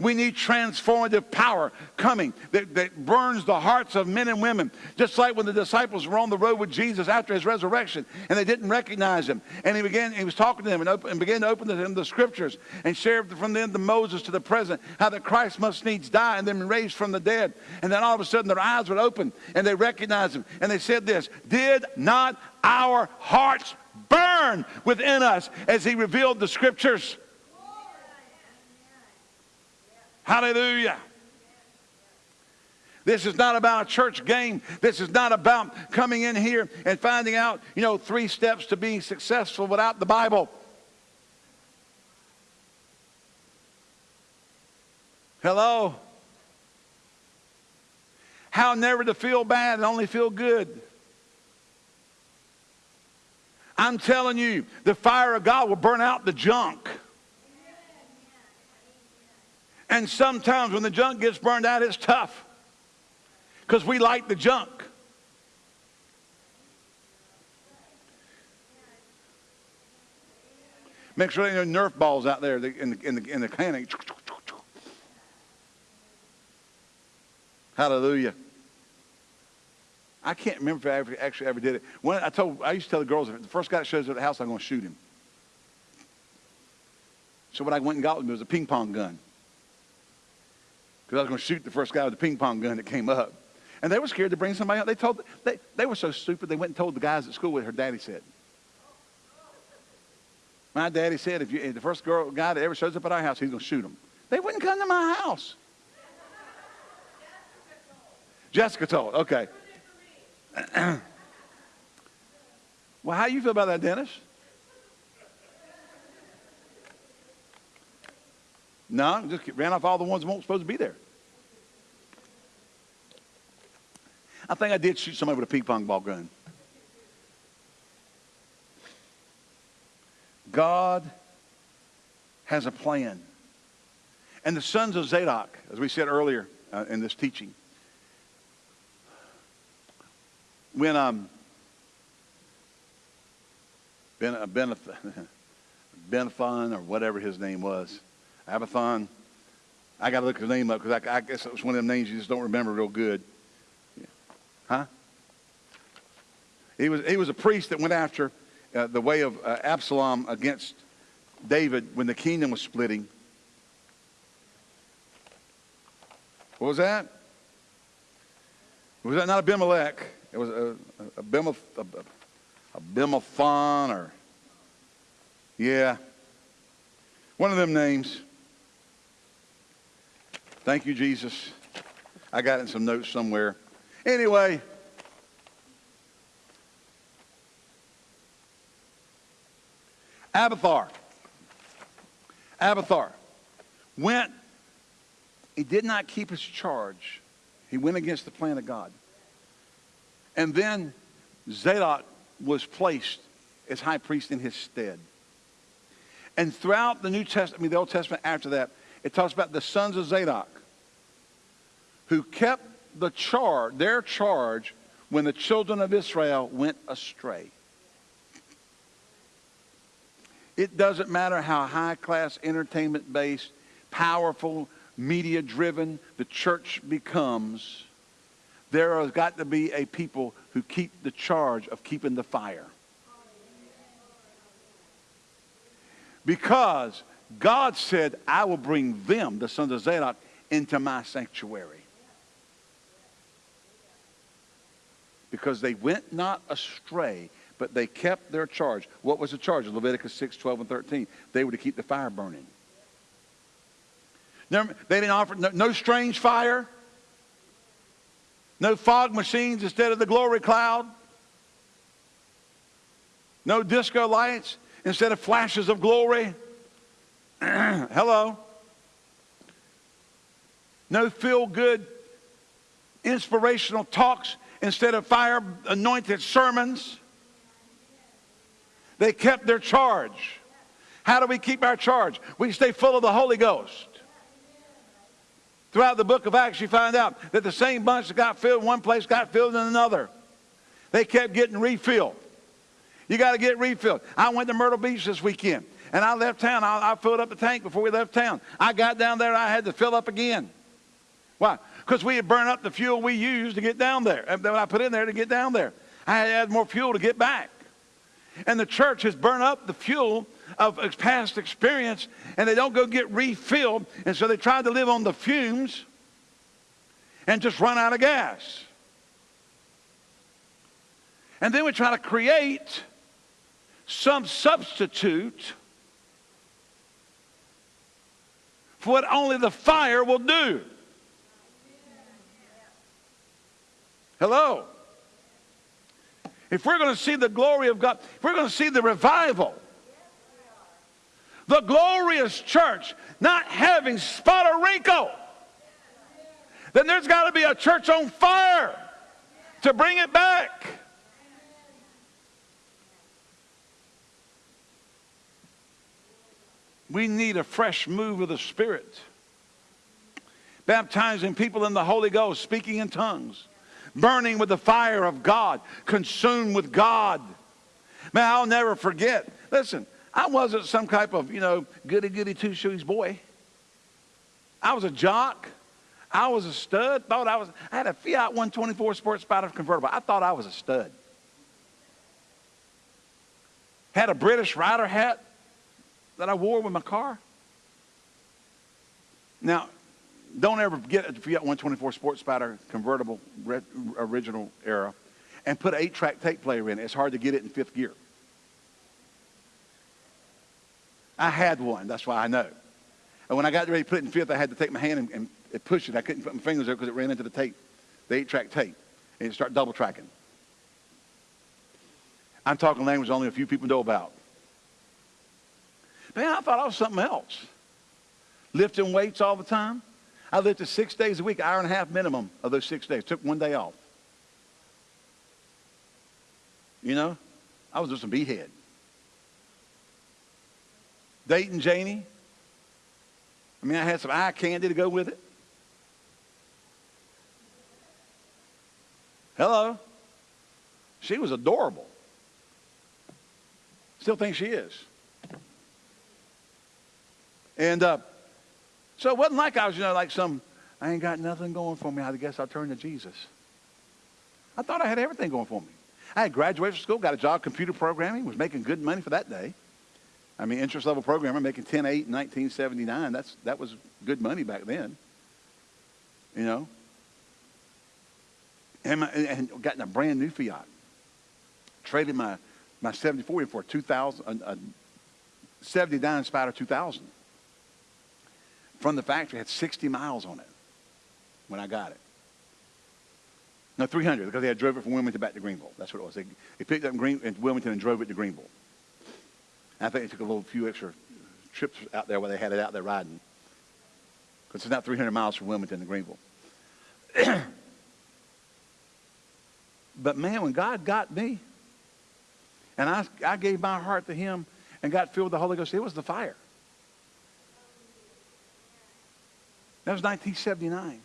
Speaker 3: We need transformative power coming that, that burns the hearts of men and women. Just like when the disciples were on the road with Jesus after his resurrection and they didn't recognize him. And he began, he was talking to them and, and began to open to them the scriptures and shared from them the Moses to the present how that Christ must needs die and then be raised from the dead. And then all of a sudden their eyes would open and they recognized him. And they said this, did not our hearts burn within us as he revealed the scriptures? Hallelujah. This is not about a church game. This is not about coming in here and finding out, you know, three steps to being successful without the Bible. Hello? How never to feel bad and only feel good. I'm telling you, the fire of God will burn out the junk. And sometimes when the junk gets burned out, it's tough because we like the junk. Make sure there ain't no Nerf balls out there in the, in the, in the can. Hallelujah. I can't remember if I ever, actually ever did it. When I told, I used to tell the girls, if the first guy that shows up at the house, I'm going to shoot him. So what I went and got was a ping pong gun because I was going to shoot the first guy with the ping pong gun that came up. And they were scared to bring somebody out. They told they, they were so stupid they went and told the guys at school what her daddy said. My daddy said if, you, if the first girl guy that ever shows up at our house, he's going to shoot him. They wouldn't come to my house. Jessica told. Okay. well, how do you feel about that, Dennis? No, just ran off all the ones that weren't supposed to be there. I think I did shoot somebody with a ping pong ball gun. God has a plan. And the sons of Zadok, as we said earlier uh, in this teaching, when um, ben, uh, or whatever his name was, Abathon. I got to look his name up because I, I, guess it was one of them names you just don't remember real good. Yeah. Huh? He was, he was a priest that went after uh, the way of uh, Absalom against David when the kingdom was splitting. What was that? Was that not Abimelech? It was a, a, Abimelech, Abimelech or, yeah, one of them names. Thank you, Jesus. I got in some notes somewhere. Anyway, Abiathar. Abiathar went, he did not keep his charge. He went against the plan of God. And then Zadok was placed as high priest in his stead. And throughout the New Testament, I mean the Old Testament after that, it talks about the sons of Zadok who kept the charge, their charge, when the children of Israel went astray. It doesn't matter how high class, entertainment based, powerful, media driven the church becomes, there has got to be a people who keep the charge of keeping the fire. Because God said, I will bring them, the sons of Zadok, into my sanctuary. because they went not astray, but they kept their charge. What was the charge? Leviticus 6, 12, and 13. They were to keep the fire burning. They didn't offer no, no strange fire, no fog machines instead of the glory cloud, no disco lights instead of flashes of glory. Hello. No feel good inspirational talks instead of fire anointed sermons. They kept their charge. How do we keep our charge? We stay full of the Holy Ghost. Throughout the book of Acts, you find out that the same bunch that got filled in one place got filled in another. They kept getting refilled. You got to get refilled. I went to Myrtle Beach this weekend, and I left town. I, I filled up the tank before we left town. I got down there, I had to fill up again. Why? Because we had burned up the fuel we used to get down there, uh, that I put in there to get down there. I had to add more fuel to get back. And the church has burned up the fuel of past experience, and they don't go get refilled, and so they try to live on the fumes and just run out of gas. And then we try to create some substitute for what only the fire will do. Hello. If we're going to see the glory of God, if we're going to see the revival, the glorious church not having spot or wrinkle, then there's got to be a church on fire to bring it back. We need a fresh move of the Spirit. Baptizing people in the Holy Ghost, speaking in tongues burning with the fire of God, consumed with God. Man, I'll never forget. Listen, I wasn't some type of, you know, goody goody two shoes boy. I was a jock. I was a stud. Thought I was. I had a Fiat 124 Sport Spider convertible. I thought I was a stud. Had a British rider hat that I wore with my car. Now, don't ever get a Fiat 124 Sports Spider convertible original era and put an eight-track tape player in it. It's hard to get it in fifth gear. I had one. That's why I know. And when I got ready to put it in fifth, I had to take my hand and, and, push it. I couldn't put my fingers there because it ran into the tape, the eight-track tape, and it started double tracking. I'm talking language only a few people know about. Man, I thought I was something else. Lifting weights all the time. I lifted six days a week, hour and a half minimum of those six days. Took one day off. You know, I was just a beehead. Dating Janie. I mean, I had some eye candy to go with it. Hello. She was adorable. Still think she is. And uh, so it wasn't like I was, you know, like some, I ain't got nothing going for me. I guess I'll turn to Jesus. I thought I had everything going for me. I had graduated from school, got a job computer programming, was making good money for that day. I mean, interest level programmer making 10 8 in 1979. That's, that was good money back then. You know? And, my, and got a brand new Fiat. Traded my, my 74 for a 2000, a, a 79 Spider 2000 from the factory had 60 miles on it when I got it. No, 300 because they had drove it from Wilmington back to Greenville. That's what it was. They, they picked up in, Green, in Wilmington and drove it to Greenville. And I think they took a little few extra trips out there where they had it out there riding. Because it's not 300 miles from Wilmington to Greenville. but man, when God got me, and I, I gave my heart to him and got filled with the Holy Ghost, it was the fire. That was 1979.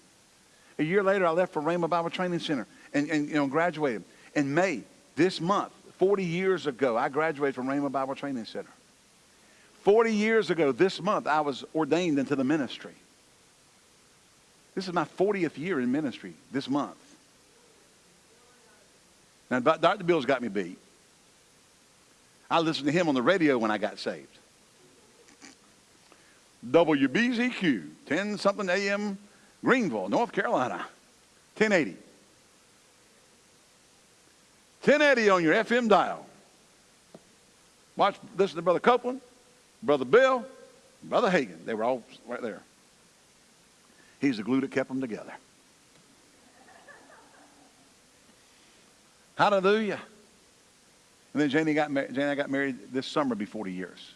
Speaker 3: A year later, I left for Rhema Bible Training Center and, and you know, graduated. In May, this month, 40 years ago, I graduated from Rhema Bible Training Center. 40 years ago, this month, I was ordained into the ministry. This is my 40th year in ministry this month. Now, Dr. Bill's got me beat. I listened to him on the radio when I got saved. WBZQ, 10 something AM, Greenville, North Carolina, 1080. 1080 on your FM dial. Watch, listen to Brother Copeland, Brother Bill, Brother Hagin. They were all right there. He's the glue that kept them together. Hallelujah. And then Janie got. Janie got married this summer, be 40 years.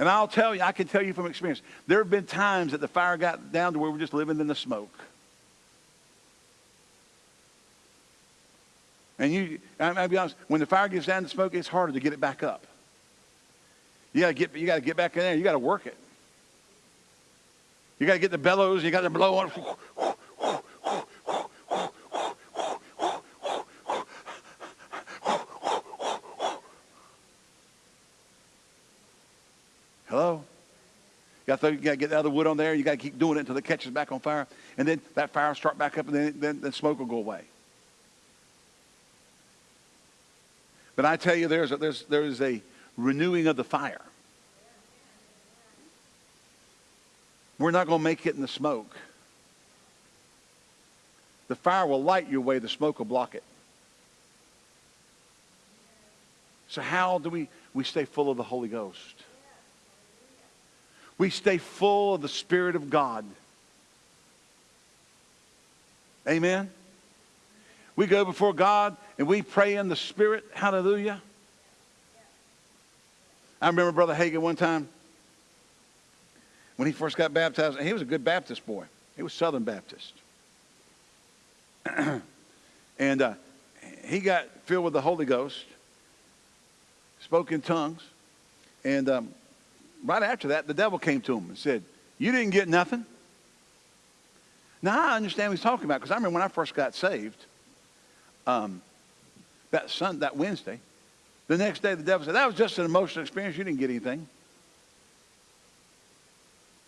Speaker 3: And I'll tell you, I can tell you from experience, there have been times that the fire got down to where we're just living in the smoke. And you, I'll be honest, when the fire gets down to smoke, it's harder to get it back up. You gotta get, you gotta get back in there. You gotta work it. You gotta get the bellows. You gotta blow on. Hello? You got, to, get the other wood on there. You got to keep doing it until it catches back on fire. And then that fire will start back up and then, then the smoke will go away. But I tell you, there's a, there's, there's a renewing of the fire. We're not going to make it in the smoke. The fire will light your way. The smoke will block it. So how do we, we stay full of the Holy Ghost? We stay full of the Spirit of God. Amen. We go before God and we pray in the Spirit. Hallelujah. I remember Brother Hagin one time when he first got baptized. He was a good Baptist boy. He was Southern Baptist. and uh, he got filled with the Holy Ghost, spoke in tongues, and um, right after that, the devil came to him and said, You didn't get nothing. Now, I understand what he's talking about because I remember when I first got saved, um, that, Sun, that Wednesday, the next day the devil said, That was just an emotional experience. You didn't get anything.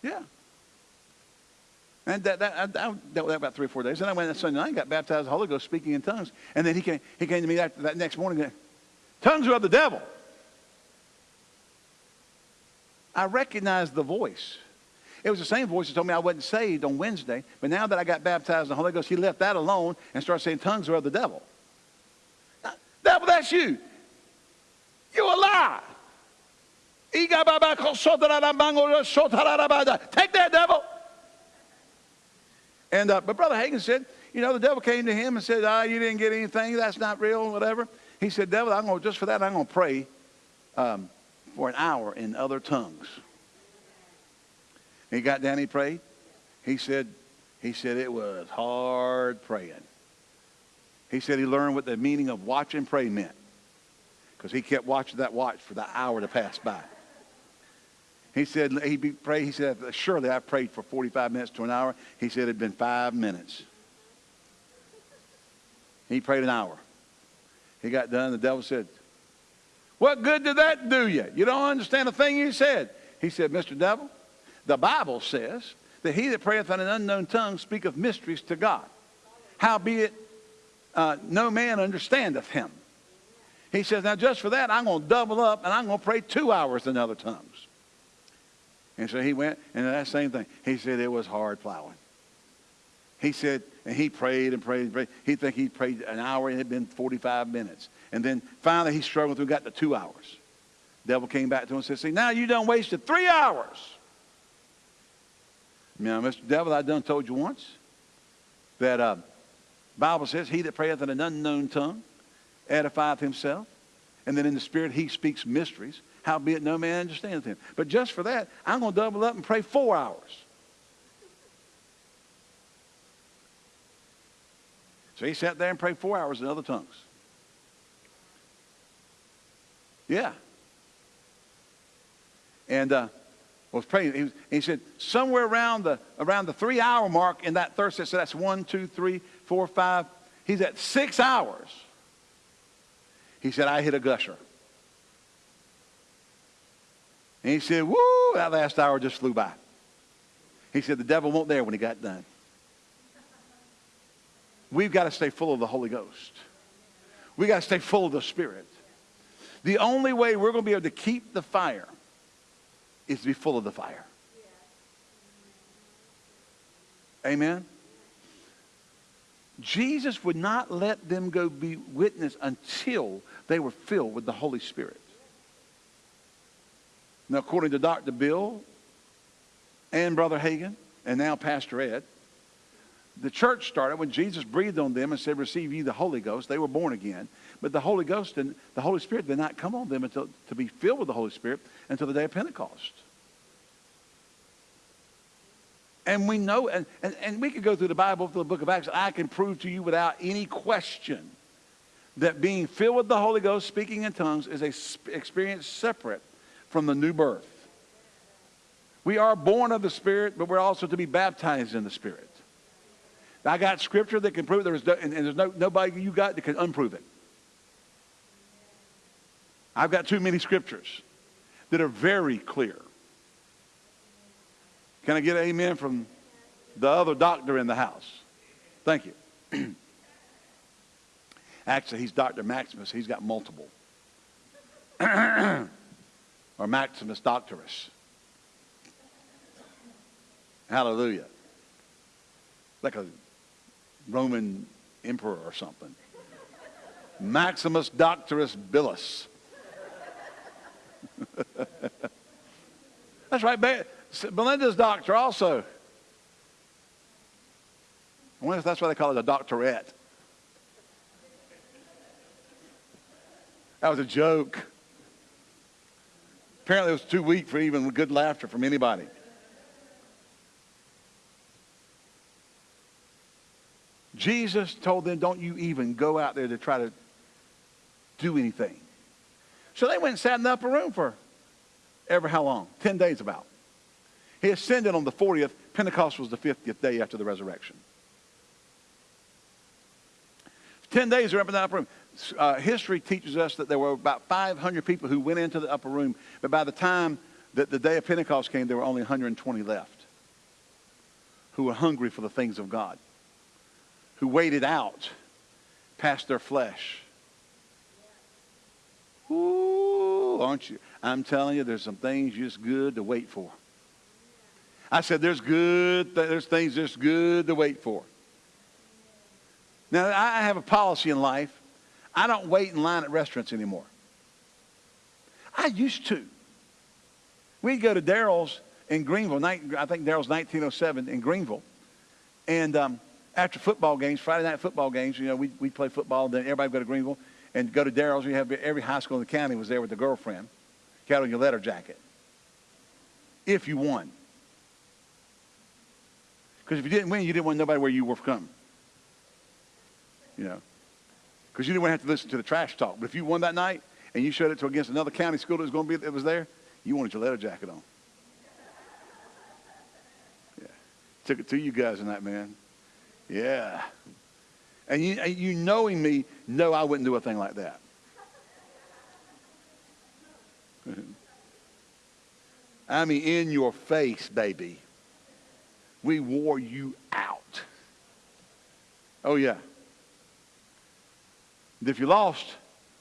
Speaker 3: Yeah. And that, that, I, I dealt with that about three or four days. And I went that Sunday night and got baptized the Holy Ghost speaking in tongues. And then he came, he came to me that, that next morning and Tongues are of the devil. I recognized the voice. It was the same voice that told me I wasn't saved on Wednesday. But now that I got baptized in the Holy Ghost, he left that alone and started saying tongues are of the devil. Devil, that's you. You a lie. Take that, devil. And uh, but Brother Hagin said, you know, the devil came to him and said, ah, you didn't get anything. That's not real, whatever. He said, devil, I'm going to, just for that, I'm going to pray um, for an hour in other tongues. He got down, he prayed. He said, he said it was hard praying. He said he learned what the meaning of watch and pray meant. Because he kept watching that watch for the hour to pass by. He said he prayed. He said, "Surely I prayed for 45 minutes to an hour." He said it'd been five minutes. He prayed an hour. He got done. The devil said, "What good did that do you? You don't understand a thing you said." He said, "Mr. Devil, the Bible says that he that prayeth in an unknown tongue speaketh mysteries to God. Howbeit, uh, no man understandeth him." He says, "Now just for that, I'm going to double up and I'm going to pray two hours in other tongues." And so he went, and that same thing. He said it was hard plowing. He said, and he prayed and prayed and prayed. He think he prayed an hour and it had been 45 minutes. And then finally he struggled through, got to two hours. Devil came back to him and said, see, now you done wasted three hours. Now, Mr. Devil, I done told you once that uh, Bible says, he that prayeth in an unknown tongue edifieth himself. And then in the spirit he speaks mysteries howbeit no man understandeth him. But just for that, I'm going to double up and pray four hours. So he sat there and prayed four hours in other tongues. Yeah. And uh, was praying. He, was, he, said somewhere around the around the three hour mark in that thirst. So that's one, two, three, four, five. He's at six hours. He said, I hit a gusher. And he said, Woo, that last hour just flew by. He said, The devil won't there when he got done. We've got to stay full of the Holy Ghost. We've got to stay full of the Spirit. The only way we're going to be able to keep the fire is to be full of the fire. Amen. Jesus would not let them go be witness until they were filled with the Holy Spirit. Now, according to Dr. Bill and Brother Hagin, and now Pastor Ed, the church started when Jesus breathed on them and said, Receive ye the Holy Ghost. They were born again. But the Holy Ghost and the Holy Spirit did not come on them until to be filled with the Holy Spirit until the day of Pentecost. And we know, and, and, and we could go through the Bible, through the book of Acts, I can prove to you without any question that being filled with the Holy Ghost, speaking in tongues, is a experience separate from the new birth. We are born of the Spirit, but we're also to be baptized in the Spirit. I got scripture that can prove. There's no, and, and there's no, nobody you got that can unprove it. I've got too many scriptures that are very clear. Can I get an amen from the other doctor in the house? Thank you. Actually, he's Dr. Maximus. He's got multiple. or Maximus Doctorus. Hallelujah. Like a Roman emperor or something. Maximus Doctorus Billus. That's right. Belinda's doctor also. I wonder if that's why they call it a doctorette. That was a joke. Apparently, it was too weak for even good laughter from anybody. Jesus told them, Don't you even go out there to try to do anything. So they went and sat in the upper room for ever how long? 10 days about. He ascended on the 40th. Pentecost was the 50th day after the resurrection. 10 days they were up in the upper room. Uh, history teaches us that there were about 500 people who went into the upper room, but by the time that the day of Pentecost came, there were only 120 left who were hungry for the things of God, who waited out past their flesh. Ooh, aren't you? I'm telling you, there's some things just good to wait for. I said, there's good, there's things just good to wait for. Now, I have a policy in life. I don't wait in line at restaurants anymore. I used to. We'd go to Darryl's in Greenville. I think Darryl's 1907 in Greenville. And um, after football games, Friday night football games, you know, we'd, we'd play football. Then everybody would go to Greenville and go to Darryl's. We have every high school in the county was there with a girlfriend. Carrying your letter jacket. If you won. Because if you didn't win, you didn't want nobody where you were from. You know. Because you didn't want to have to listen to the trash talk. But if you won that night and you showed it to against another county school that was going to be that was there, you wanted your letter jacket on. Yeah. Took it to you guys in that man. Yeah. And you, you knowing me, know I wouldn't do a thing like that. I mean, in your face, baby we wore you out. Oh, yeah. And if you lost,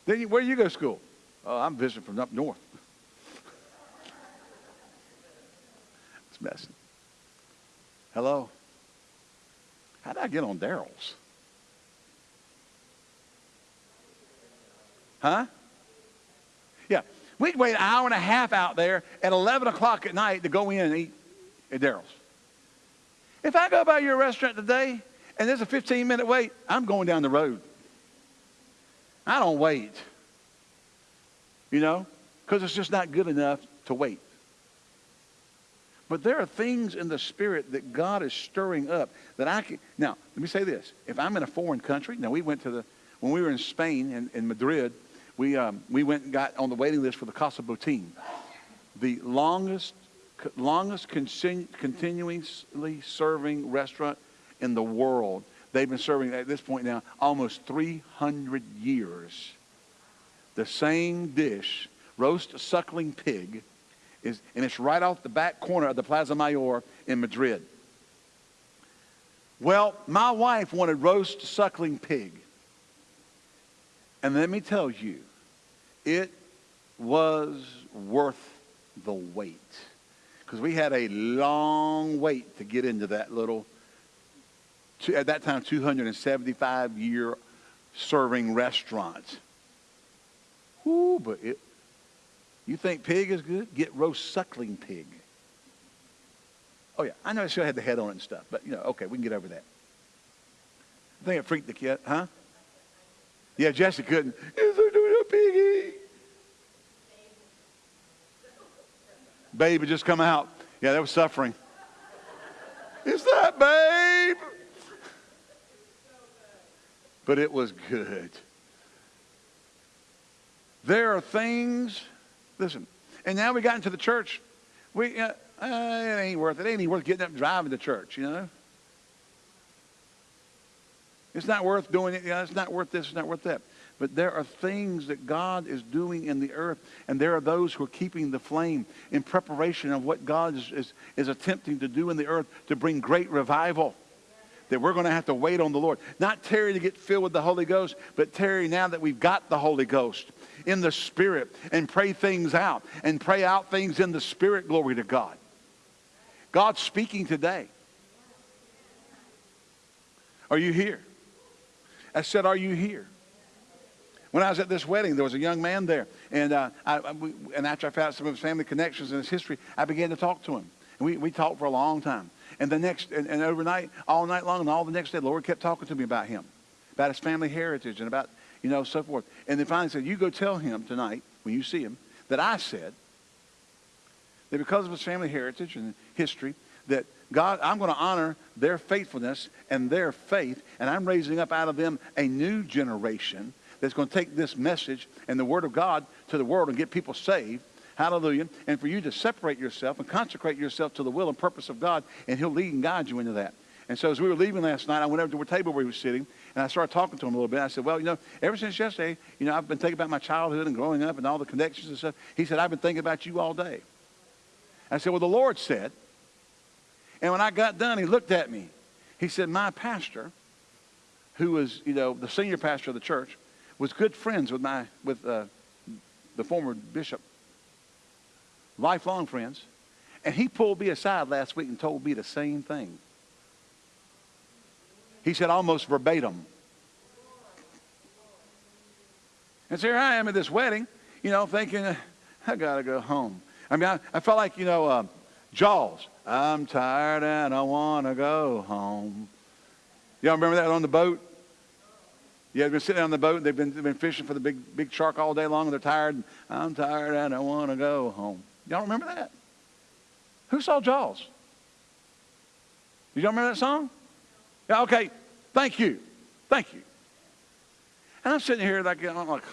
Speaker 3: then you, where do you go to school? Oh, I'm visiting from up north. it's messing. Hello? How did I get on Darryl's? Huh? Yeah. We'd wait an hour and a half out there at 11 o'clock at night to go in and eat at Darryl's. If I go by your restaurant today and there's a 15 minute wait, I'm going down the road. I don't wait. You know, because it's just not good enough to wait. But there are things in the spirit that God is stirring up that I can. Now, let me say this. If I'm in a foreign country, now we went to the, when we were in Spain, in, in Madrid, we, um, we went and got on the waiting list for the Casa Botín, the longest longest continuously serving restaurant in the world. They've been serving at this point now almost 300 years. The same dish, roast suckling pig, is, and it's right off the back corner of the Plaza Mayor in Madrid. Well, my wife wanted roast suckling pig. And let me tell you, it was worth the wait because we had a long wait to get into that little at that time, 275 year serving restaurant. Whoo, but it, you think pig is good? Get roast suckling pig. Oh, yeah, I know it still had the head on it and stuff, but, you know, okay, we can get over that. I think it freaked the kid, huh? Yeah, Jesse couldn't. Is there doing a piggy? Babe had just come out. Yeah, that was suffering. Is that babe? But it was good. There are things, listen, and now we got into the church. We, uh, uh, it ain't worth it. It ain't worth getting up and driving to church, you know? It's not worth doing it. You know, it's not worth this. It's not worth that. But there are things that God is doing in the earth, and there are those who are keeping the flame in preparation of what God is, is, is attempting to do in the earth to bring great revival. That we're going to have to wait on the Lord. Not tarry to get filled with the Holy Ghost, but tarry now that we've got the Holy Ghost in the Spirit and pray things out and pray out things in the Spirit. Glory to God. God's speaking today. Are you here? I said, Are you here? When I was at this wedding, there was a young man there. And, uh, I, we, and after I found out some of his family connections and his history, I began to talk to him. And we, we talked for a long time. And the next, and, and overnight, all night long, and all the next day, the Lord kept talking to me about him, about his family heritage, and about, you know, so forth. And then finally said, You go tell him tonight, when you see him, that I said that because of his family heritage and history, that God, I'm going to honor their faithfulness and their faith, and I'm raising up out of them a new generation that's going to take this message and the Word of God to the world and get people saved. Hallelujah. And for you to separate yourself and consecrate yourself to the will and purpose of God, and He'll lead and guide you into that. And so as we were leaving last night, I went over to the table where he was sitting, and I started talking to him a little bit. I said, well, you know, ever since yesterday, you know, I've been thinking about my childhood and growing up and all the connections and stuff. He said, I've been thinking about you all day. I said, well, the Lord said. And when I got done, he looked at me. He said, my pastor, who was, you know, the senior pastor of the church, was good friends with my with uh, the former bishop. Lifelong friends. And he pulled me aside last week and told me the same thing. He said almost verbatim. And so here I am at this wedding, you know, thinking, I got to go home. I mean, I, I felt like, you know, uh, Jaws. I'm tired and I want to go home. Y'all remember that on the boat? Yeah, they've been sitting on the boat. They've been, they've been fishing for the big, big shark all day long, and they're tired. And I'm tired and I want to go home. Y'all remember that? Who saw Jaws? Did y'all remember that song? Okay. Thank you. Thank you. And I'm sitting here like, I'm like,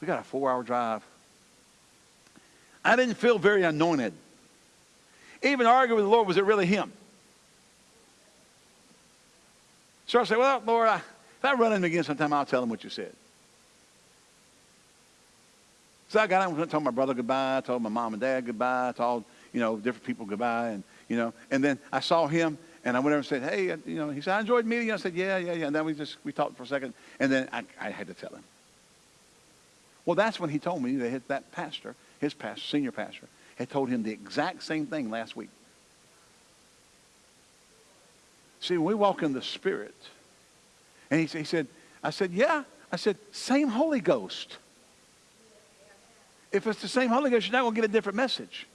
Speaker 3: we got a four-hour drive. I didn't feel very anointed. Even arguing with the Lord, was it really him? So I said, well, Lord, I, if I run him again sometime, I'll tell him what you said. So I got up and told my brother goodbye, I told my mom and dad goodbye, I told, you know, different people goodbye, and, you know, and then I saw him, and I went over and said, hey, uh, you know, he said, I enjoyed meeting you. I said, yeah, yeah, yeah. And then we just, we talked for a second, and then I, I had to tell him. Well, that's when he told me that that pastor, his pastor, senior pastor, had told him the exact same thing last week. See, we walk in the Spirit, and he, he said, I said, yeah. I said, same Holy Ghost. If it's the same Holy Ghost, you're not going to get a different message.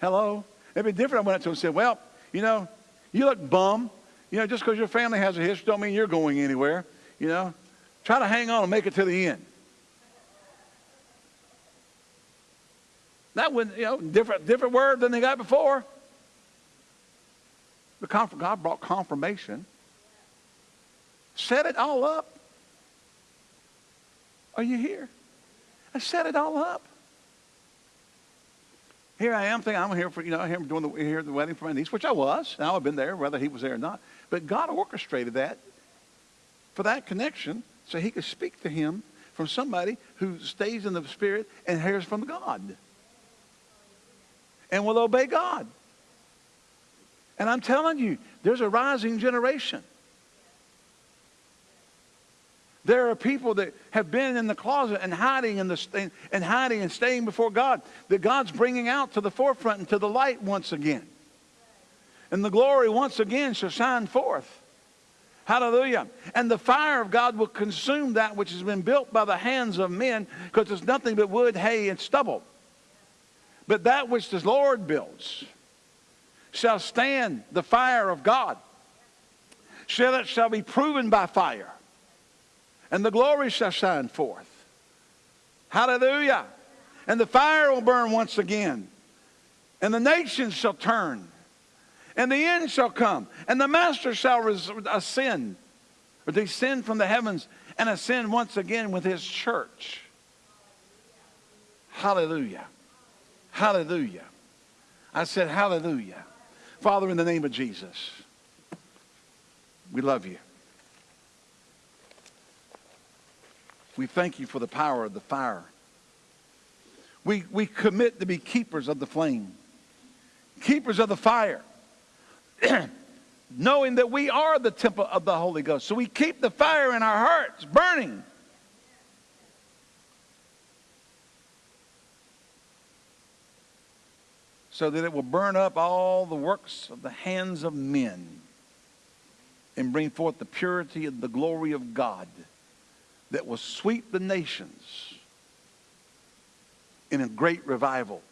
Speaker 3: Hello? It'd be different. I went up to him and said, well, you know, you look bum. You know, just because your family has a history don't mean you're going anywhere. You know, try to hang on and make it to the end. That would, you know, different, different word than they got before. The God brought confirmation set it all up. Are you here? I set it all up. Here I am thinking I'm here for, you know, here doing the, here the wedding for my niece, which I was. Now I've been there, whether he was there or not. But God orchestrated that for that connection so he could speak to him from somebody who stays in the Spirit and hears from God and will obey God. And I'm telling you, there's a rising generation. There are people that have been in the closet and hiding in the and hiding and staying before God that God's bringing out to the forefront and to the light once again. And the glory once again shall shine forth. Hallelujah. And the fire of God will consume that which has been built by the hands of men because it's nothing but wood, hay, and stubble. But that which the Lord builds shall stand the fire of God. Shall it shall be proven by fire. And the glory shall shine forth. Hallelujah. And the fire will burn once again. And the nations shall turn and the end shall come, and the Master shall ascend, or descend from the heavens, and ascend once again with his church. Hallelujah. Hallelujah. I said, Hallelujah. Father, in the name of Jesus, we love you. We thank you for the power of the fire. We, we commit to be keepers of the flame, keepers of the fire. knowing that we are the temple of the Holy Ghost. So we keep the fire in our hearts burning. So that it will burn up all the works of the hands of men and bring forth the purity and the glory of God that will sweep the nations in a great revival,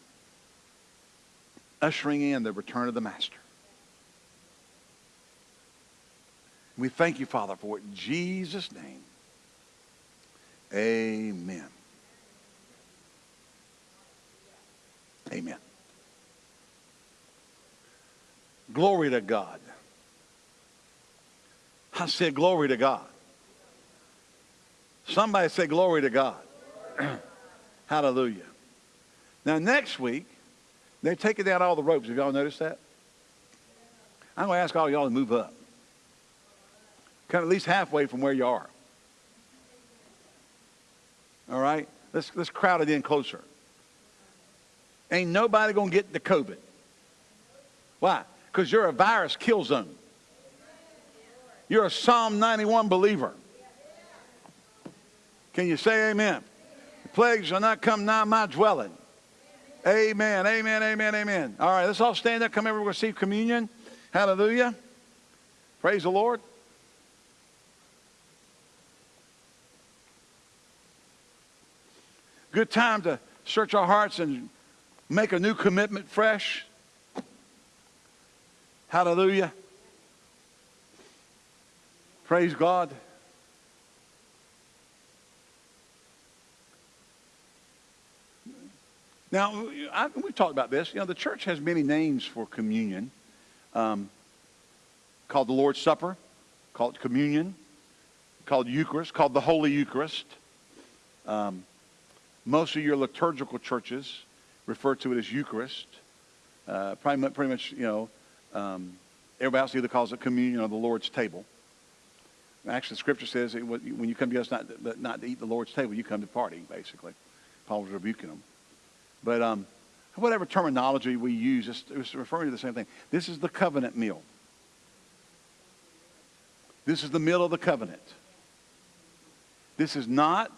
Speaker 3: ushering in the return of the Master. We thank you, Father, for it in Jesus' name. Amen. Amen. Glory to God. I said, Glory to God. Somebody say, Glory to God. Hallelujah. Now, next week, they're taking down all the ropes. Have y'all noticed that? I'm going to ask all y'all to move up. Come at least halfway from where you are. All right? Let's, let's crowd it in closer. Ain't nobody going to get the COVID. Why? Because you're a virus kill zone. You're a Psalm 91 believer. Can you say amen? The plague shall not come nigh my dwelling. Amen, amen, amen, amen. All right, let's all stand up. Come everyone receive communion. Hallelujah. Praise the Lord. Good time to search our hearts and make a new commitment fresh. Hallelujah. Praise God. Now, I, we've talked about this. You know, the church has many names for communion. Um, called the Lord's Supper, called communion, called Eucharist, called the Holy Eucharist. Um, most of your liturgical churches refer to it as Eucharist. Uh, pretty, much, you know, um, everybody else either calls it communion or the Lord's table. Actually, scripture says when you come to us not, not to eat the Lord's table, you come to party, basically. Paul was rebuking them. But um, whatever terminology we use, it's, it's referring to the same thing. This is the covenant meal. This is the meal of the covenant. This is not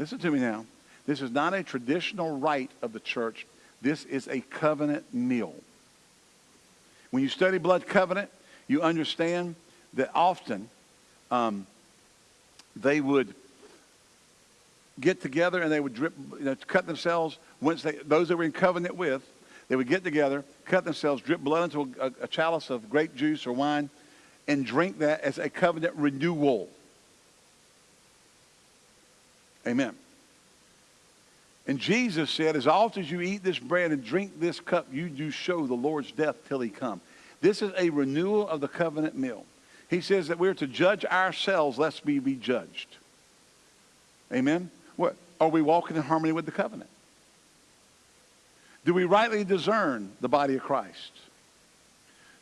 Speaker 3: Listen to me now. This is not a traditional rite of the church. This is a covenant meal. When you study blood covenant, you understand that often um, they would get together and they would drip, you know, cut themselves. Once they, those that were in covenant with, they would get together, cut themselves, drip blood into a, a chalice of grape juice or wine, and drink that as a covenant renewal. Amen. And Jesus said, as often as you eat this bread and drink this cup, you do show the Lord's death till he come. This is a renewal of the covenant meal. He says that we're to judge ourselves lest we be judged. Amen? What, are we walking in harmony with the covenant? Do we rightly discern the body of Christ?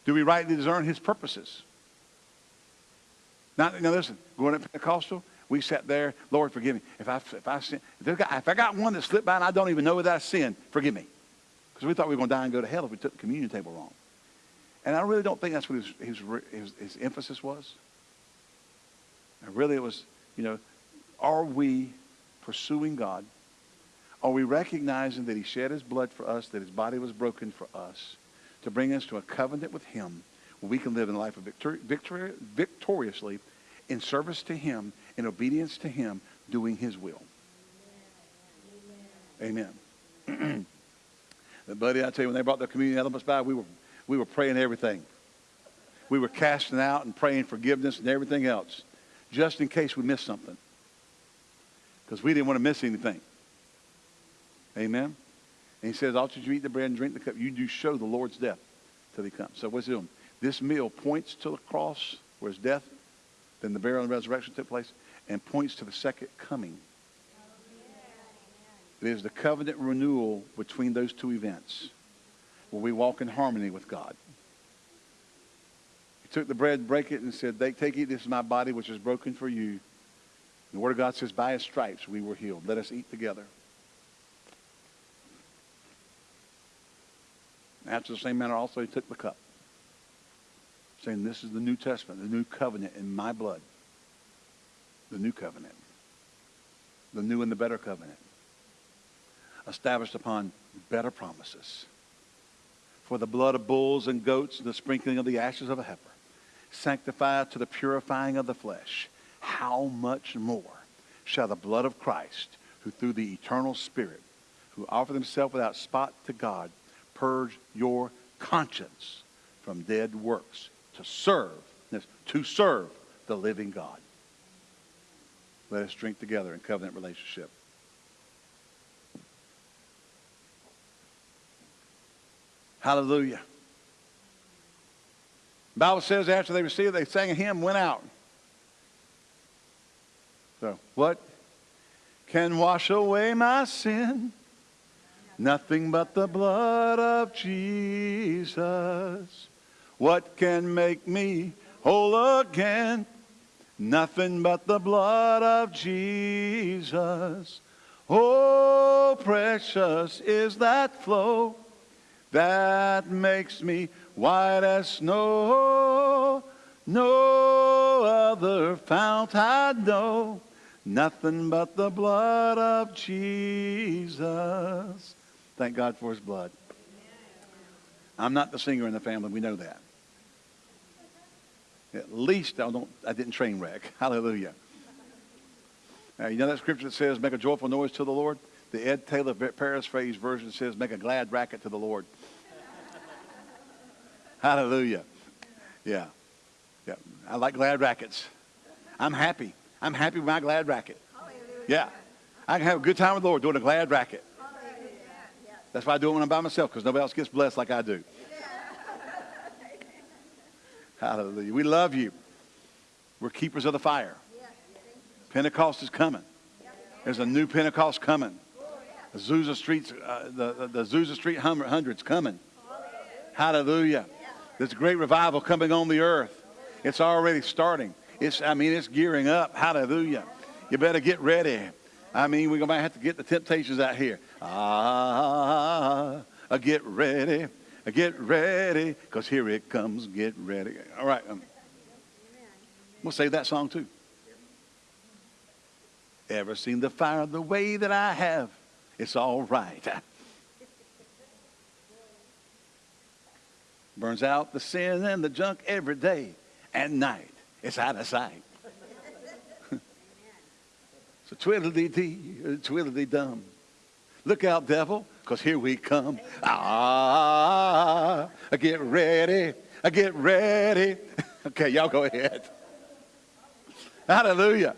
Speaker 3: Do we rightly discern his purposes? Now, now listen, going to Pentecostal, we sat there, Lord, forgive me. If I, if I, sin, if, got, if I got one that slipped by and I don't even know that I sinned, forgive me. Because we thought we were going to die and go to hell if we took the communion table wrong. And I really don't think that's what his, his, his, his emphasis was. And really it was, you know, are we pursuing God? Are we recognizing that he shed his blood for us, that his body was broken for us, to bring us to a covenant with him where we can live in a life of victor- victor- victoriously in service to him, in obedience to him, doing his will. Amen. but buddy, I tell you, when they brought the communion elements by, we were, we were praying everything. We were casting out and praying forgiveness and everything else, just in case we missed something. Because we didn't want to miss anything. Amen. And he says, After you eat the bread and drink the cup, you do show the Lord's death till he comes. So what's he doing? This meal points to the cross where his death, then the burial and resurrection took place, and points to the second coming. It is the covenant renewal between those two events where we walk in harmony with God. He took the bread, break it, and said, "They Take, eat, this is my body which is broken for you. The Word of God says, By his stripes we were healed. Let us eat together. After the same manner also he took the cup, saying, This is the New Testament, the new covenant in my blood. The new covenant. The new and the better covenant. Established upon better promises. For the blood of bulls and goats and the sprinkling of the ashes of a heifer, sanctified to the purifying of the flesh, how much more shall the blood of Christ, who through the eternal Spirit, who offered himself without spot to God, purge your conscience from dead works to serve, to serve the living God. Let us drink together in covenant relationship. Hallelujah. The Bible says after they received, they sang a hymn, went out. So, what can wash away my sin? Nothing but the blood of Jesus. What can make me whole again? Nothing but the blood of Jesus. Oh, precious is that flow that makes me white as snow. No other fount I know. Nothing but the blood of Jesus. Thank God for his blood. I'm not the singer in the family. We know that. At least I don't. I didn't train wreck. Hallelujah. You know that scripture that says, "Make a joyful noise to the Lord." The Ed Taylor paraphrase version says, "Make a glad racket to the Lord." Hallelujah. Yeah, yeah. I like glad rackets. I'm happy. I'm happy with my glad racket. Yeah, I can have a good time with the Lord doing a glad racket. That's why I do it when I'm by myself because nobody else gets blessed like I do. Hallelujah. We love you. We're keepers of the fire. Pentecost is coming. There's a new Pentecost coming. The Azusa Street, uh, the, the, Azusa Street hundreds coming. Hallelujah. There's a great revival coming on the earth. It's already starting. It's, I mean, it's gearing up. Hallelujah. You better get ready. I mean, we're going to have to get the temptations out here. Ah, get ready. Get ready, because here it comes. Get ready. All right. Um, we'll save that song too. Ever seen the fire the way that I have? It's all right. Burns out the sin and the junk every day and night. It's out of sight. so twiddly dee, twiddly dum. Look out, devil, because here we come. Ah, get ready, I get ready. okay, y'all go ahead. Hallelujah.